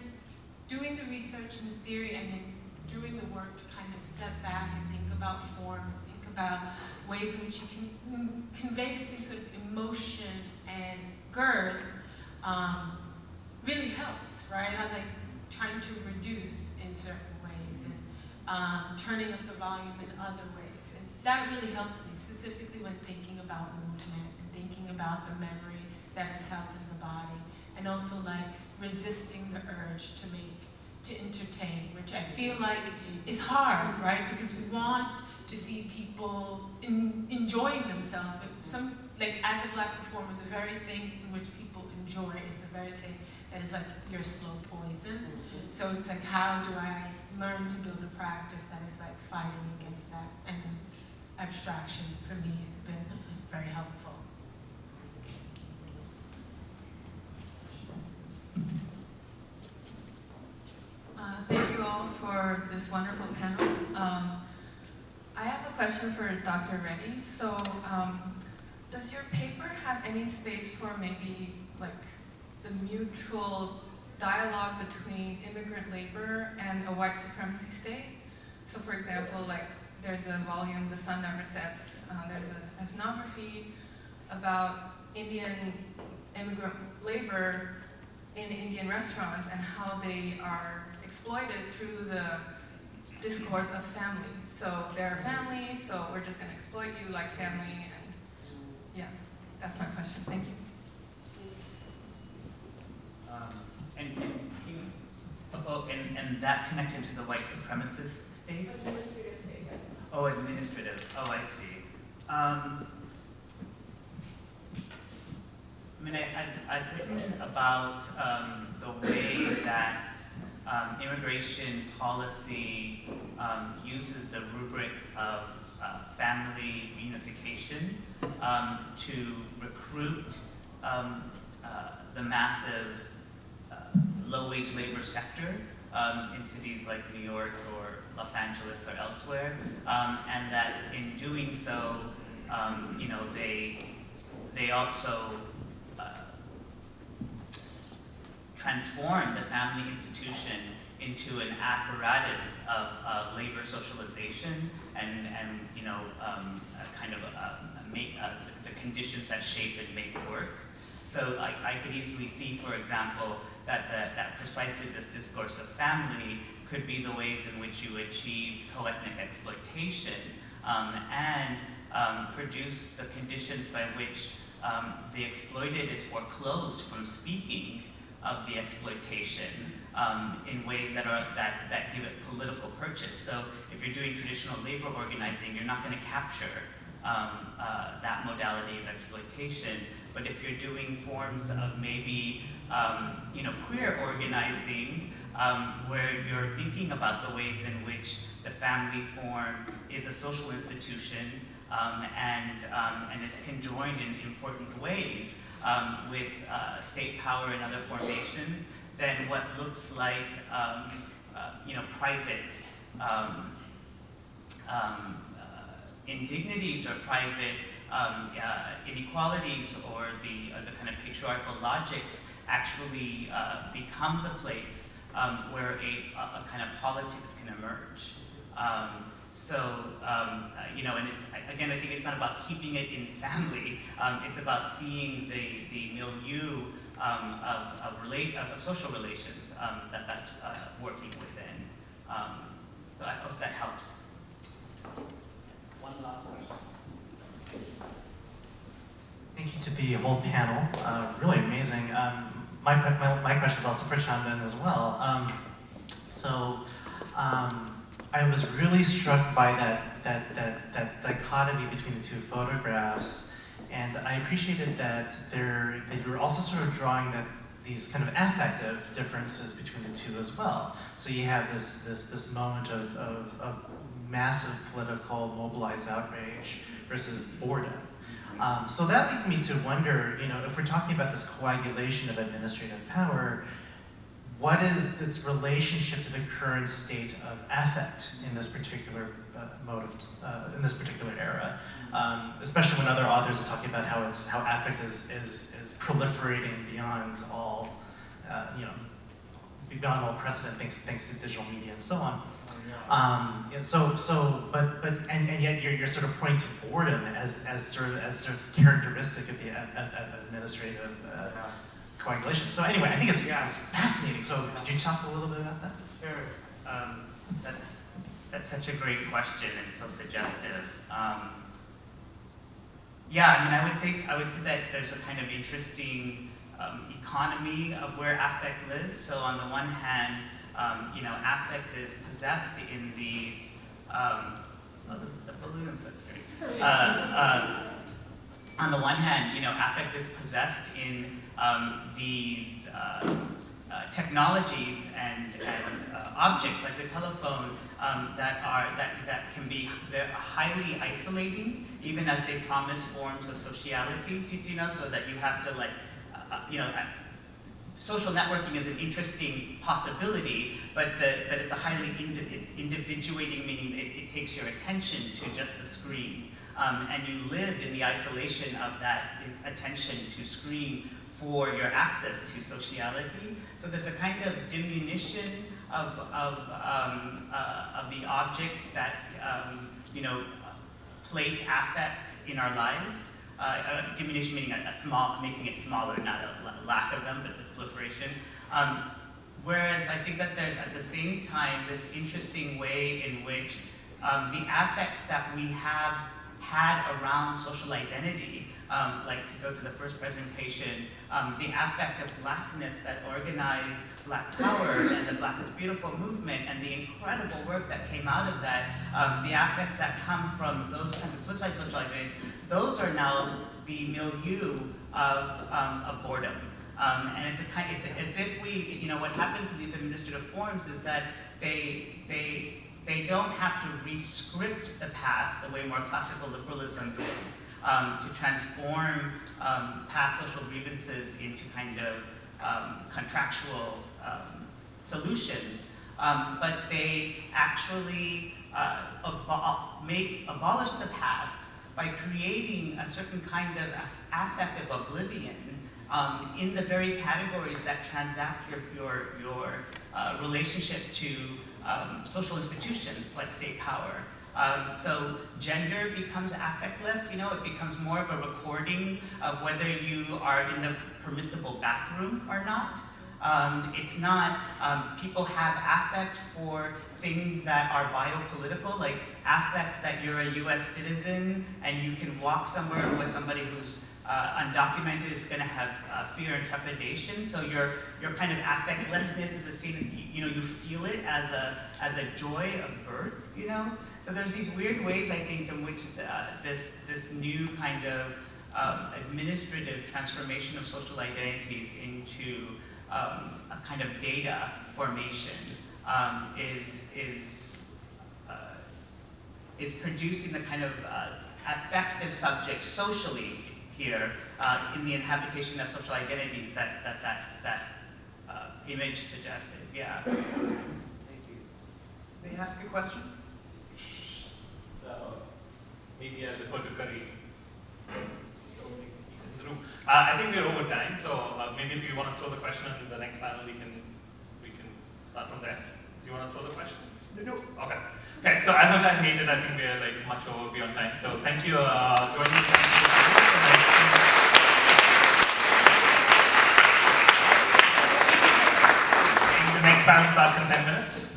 Speaker 2: doing the research and theory and then doing the work to kind of step back and think about form, think about ways in which you can convey the same sort of emotion and girth um, really helps, right? I'm like trying to reduce in certain ways and um, turning up the volume in other ways. And that really helps me, specifically when thinking about movement and thinking about the memory that is held in the body and also like resisting the urge to make, to entertain, which I feel like is hard, right? Because we want to see people in, enjoying themselves, but some, like as a black performer, the very thing in which people enjoy is the very thing that is like your slow poison. Mm -hmm. So it's like, how do I learn to build a practice that is like fighting against that? And abstraction for me has been very helpful.
Speaker 24: Uh, thank you all for this wonderful panel. Um, I have a question for Dr. Reddy. So, um, does your paper have any space for maybe like the mutual dialogue between immigrant labor and a white supremacy state? So, for example, like there's a volume, The Sun Never Sets, uh, there's an ethnography about Indian immigrant labor in Indian restaurants and how they are exploited through the discourse of family. So they're family, so we're just going to exploit you like family, and yeah, that's my question. Thank you.
Speaker 4: Um, and, and, can you- oh, and, and that connection to the white supremacist state?
Speaker 24: Administrative state, yes.
Speaker 4: Oh, administrative. Oh, I see. Um, I mean, I, I've written about um, the way that um, immigration policy um, uses the rubric of uh, family reunification um, to recruit um, uh, the massive low-wage labor sector um, in cities like New York or Los Angeles or elsewhere, um, and that in doing so, um, you know, they they also uh, transform the family institution into an apparatus of uh, labor socialization and and you know um, a kind of uh, make uh, the conditions that shape and make work. So I, I could easily see, for example, that, the, that precisely this discourse of family could be the ways in which you achieve co-ethnic exploitation um, and um, produce the conditions by which um, the exploited is foreclosed from speaking of the exploitation um, in ways that are that, that give it political purchase. So if you're doing traditional labor organizing, you're not going to capture um, uh, that modality of exploitation. But if you're doing forms of maybe um, you know queer organizing, um, where you're thinking about the ways in which the family form is a social institution um, and um, and is conjoined in important ways um, with uh, state power and other formations, than what looks like um, uh, you know private uh, indignities or private um, uh, inequalities or the, uh, the kind of patriarchal logics actually uh, become the place um, where a, a, kind of politics can emerge. Um, so, um, uh, you know, and it's, again, I think it's not about keeping it in family, um, it's about seeing the, the milieu um, of, of, relate, of, social relations that that's uh, working within. so I hope that helps.
Speaker 25: One last question. Thank you to the whole panel. Uh, really amazing. Um, my, my, my question is also for Chandan as well. Um, so um, I was really struck by that, that, that, that dichotomy between the two photographs. And I appreciated that there that you were also sort of drawing that these kind of affective differences between the two as well. So you have this this this moment of, of, of massive political mobilized outrage versus boredom. Um, so that leads me to wonder, you know, if we're talking about this coagulation of administrative power, what is its relationship to the current state of affect in this particular uh, mode of, uh, in this particular era? Um, especially when other authors are talking about how it's how affect is is, is proliferating beyond all, uh, you know, beyond all precedent thanks thanks to digital media and so on. Um, so, so, but, but, and, and yet you're, you're sort of pointing to boredom as, as sort of, as sort of characteristic of the administrative uh, coagulation. So anyway, I think it's, yeah, it's fascinating. So could you talk a little bit about that?
Speaker 4: Sure. Um, that's, that's such a great question and so suggestive. Um, yeah, I mean, I would say, I would say that there's a kind of interesting um, economy of where affect lives. So on the one hand, um, you know, affect is possessed in these, um, oh, the, the, balloons, that's <laughs> great. Uh, uh, on the one hand, you know, affect is possessed in um, these uh, uh technologies and, and uh, objects like the telephone um, that are that that can be highly isolating, even as they promise forms of sociality. Do, you know? So that you have to like, uh, you know social networking is an interesting possibility, but, the, but it's a highly indi individuating, meaning it, it, takes your attention to just the screen. Um, and you live in the isolation of that attention to screen for your access to sociality. So there's a kind of diminution of, of, um, uh, of the objects that, um, you know, place affect in our lives. Uh, uh, diminution meaning a, a, small, making it smaller, not a lack of them, but proliferation. Um, whereas I think that there's at the same time this interesting way in which um, the affects that we have had around social identity um, like to go to the first presentation, um, the affect of blackness that organized Black Power and the Black is Beautiful movement and the incredible work that came out of that, um, the affects that come from those kinds of politicized social identities, those are now the milieu of, um, of boredom. Um, and it's, a kind, it's a, as if we, you know, what happens in these administrative forms is that they, they, they don't have to rescript the past the way more classical liberalism did um, to transform um, past social grievances into kind of um, contractual um, solutions, um, but they actually uh, abo make, abolish the past by creating a certain kind of affective oblivion um, in the very categories that transact your, your, your uh, relationship to um, social institutions like state power. Um, so gender becomes affectless, you know, it becomes more of a recording of whether you are in the permissible bathroom or not. Um, it's not, um, people have affect for things that are biopolitical, like affect that you're a US citizen and you can walk somewhere with somebody who's uh, undocumented is going to have uh, fear and trepidation. So your your kind of affectlessness is a scene, you know, you feel it as a as a joy of birth, you know. So there's these weird ways, I think, in which the, uh, this, this new kind of um, administrative transformation of social identities into um, a kind of data formation um, is, is, uh, is producing the kind of uh, affective subject socially here uh, in the inhabitation of social identities that that, that, that uh, image suggested. Yeah. Thank
Speaker 9: you. May I ask a question?
Speaker 1: maybe I'll defer to Kareem. Uh, I think we're over time, so uh, maybe if you want to throw the question in the next panel, we can we can start from there. Do you want to throw the question?
Speaker 9: No.
Speaker 1: Okay. Okay. So as much as I hate it, I think we're like much over beyond time. So thank you, uh, joining. The next panel starts in 10 minutes.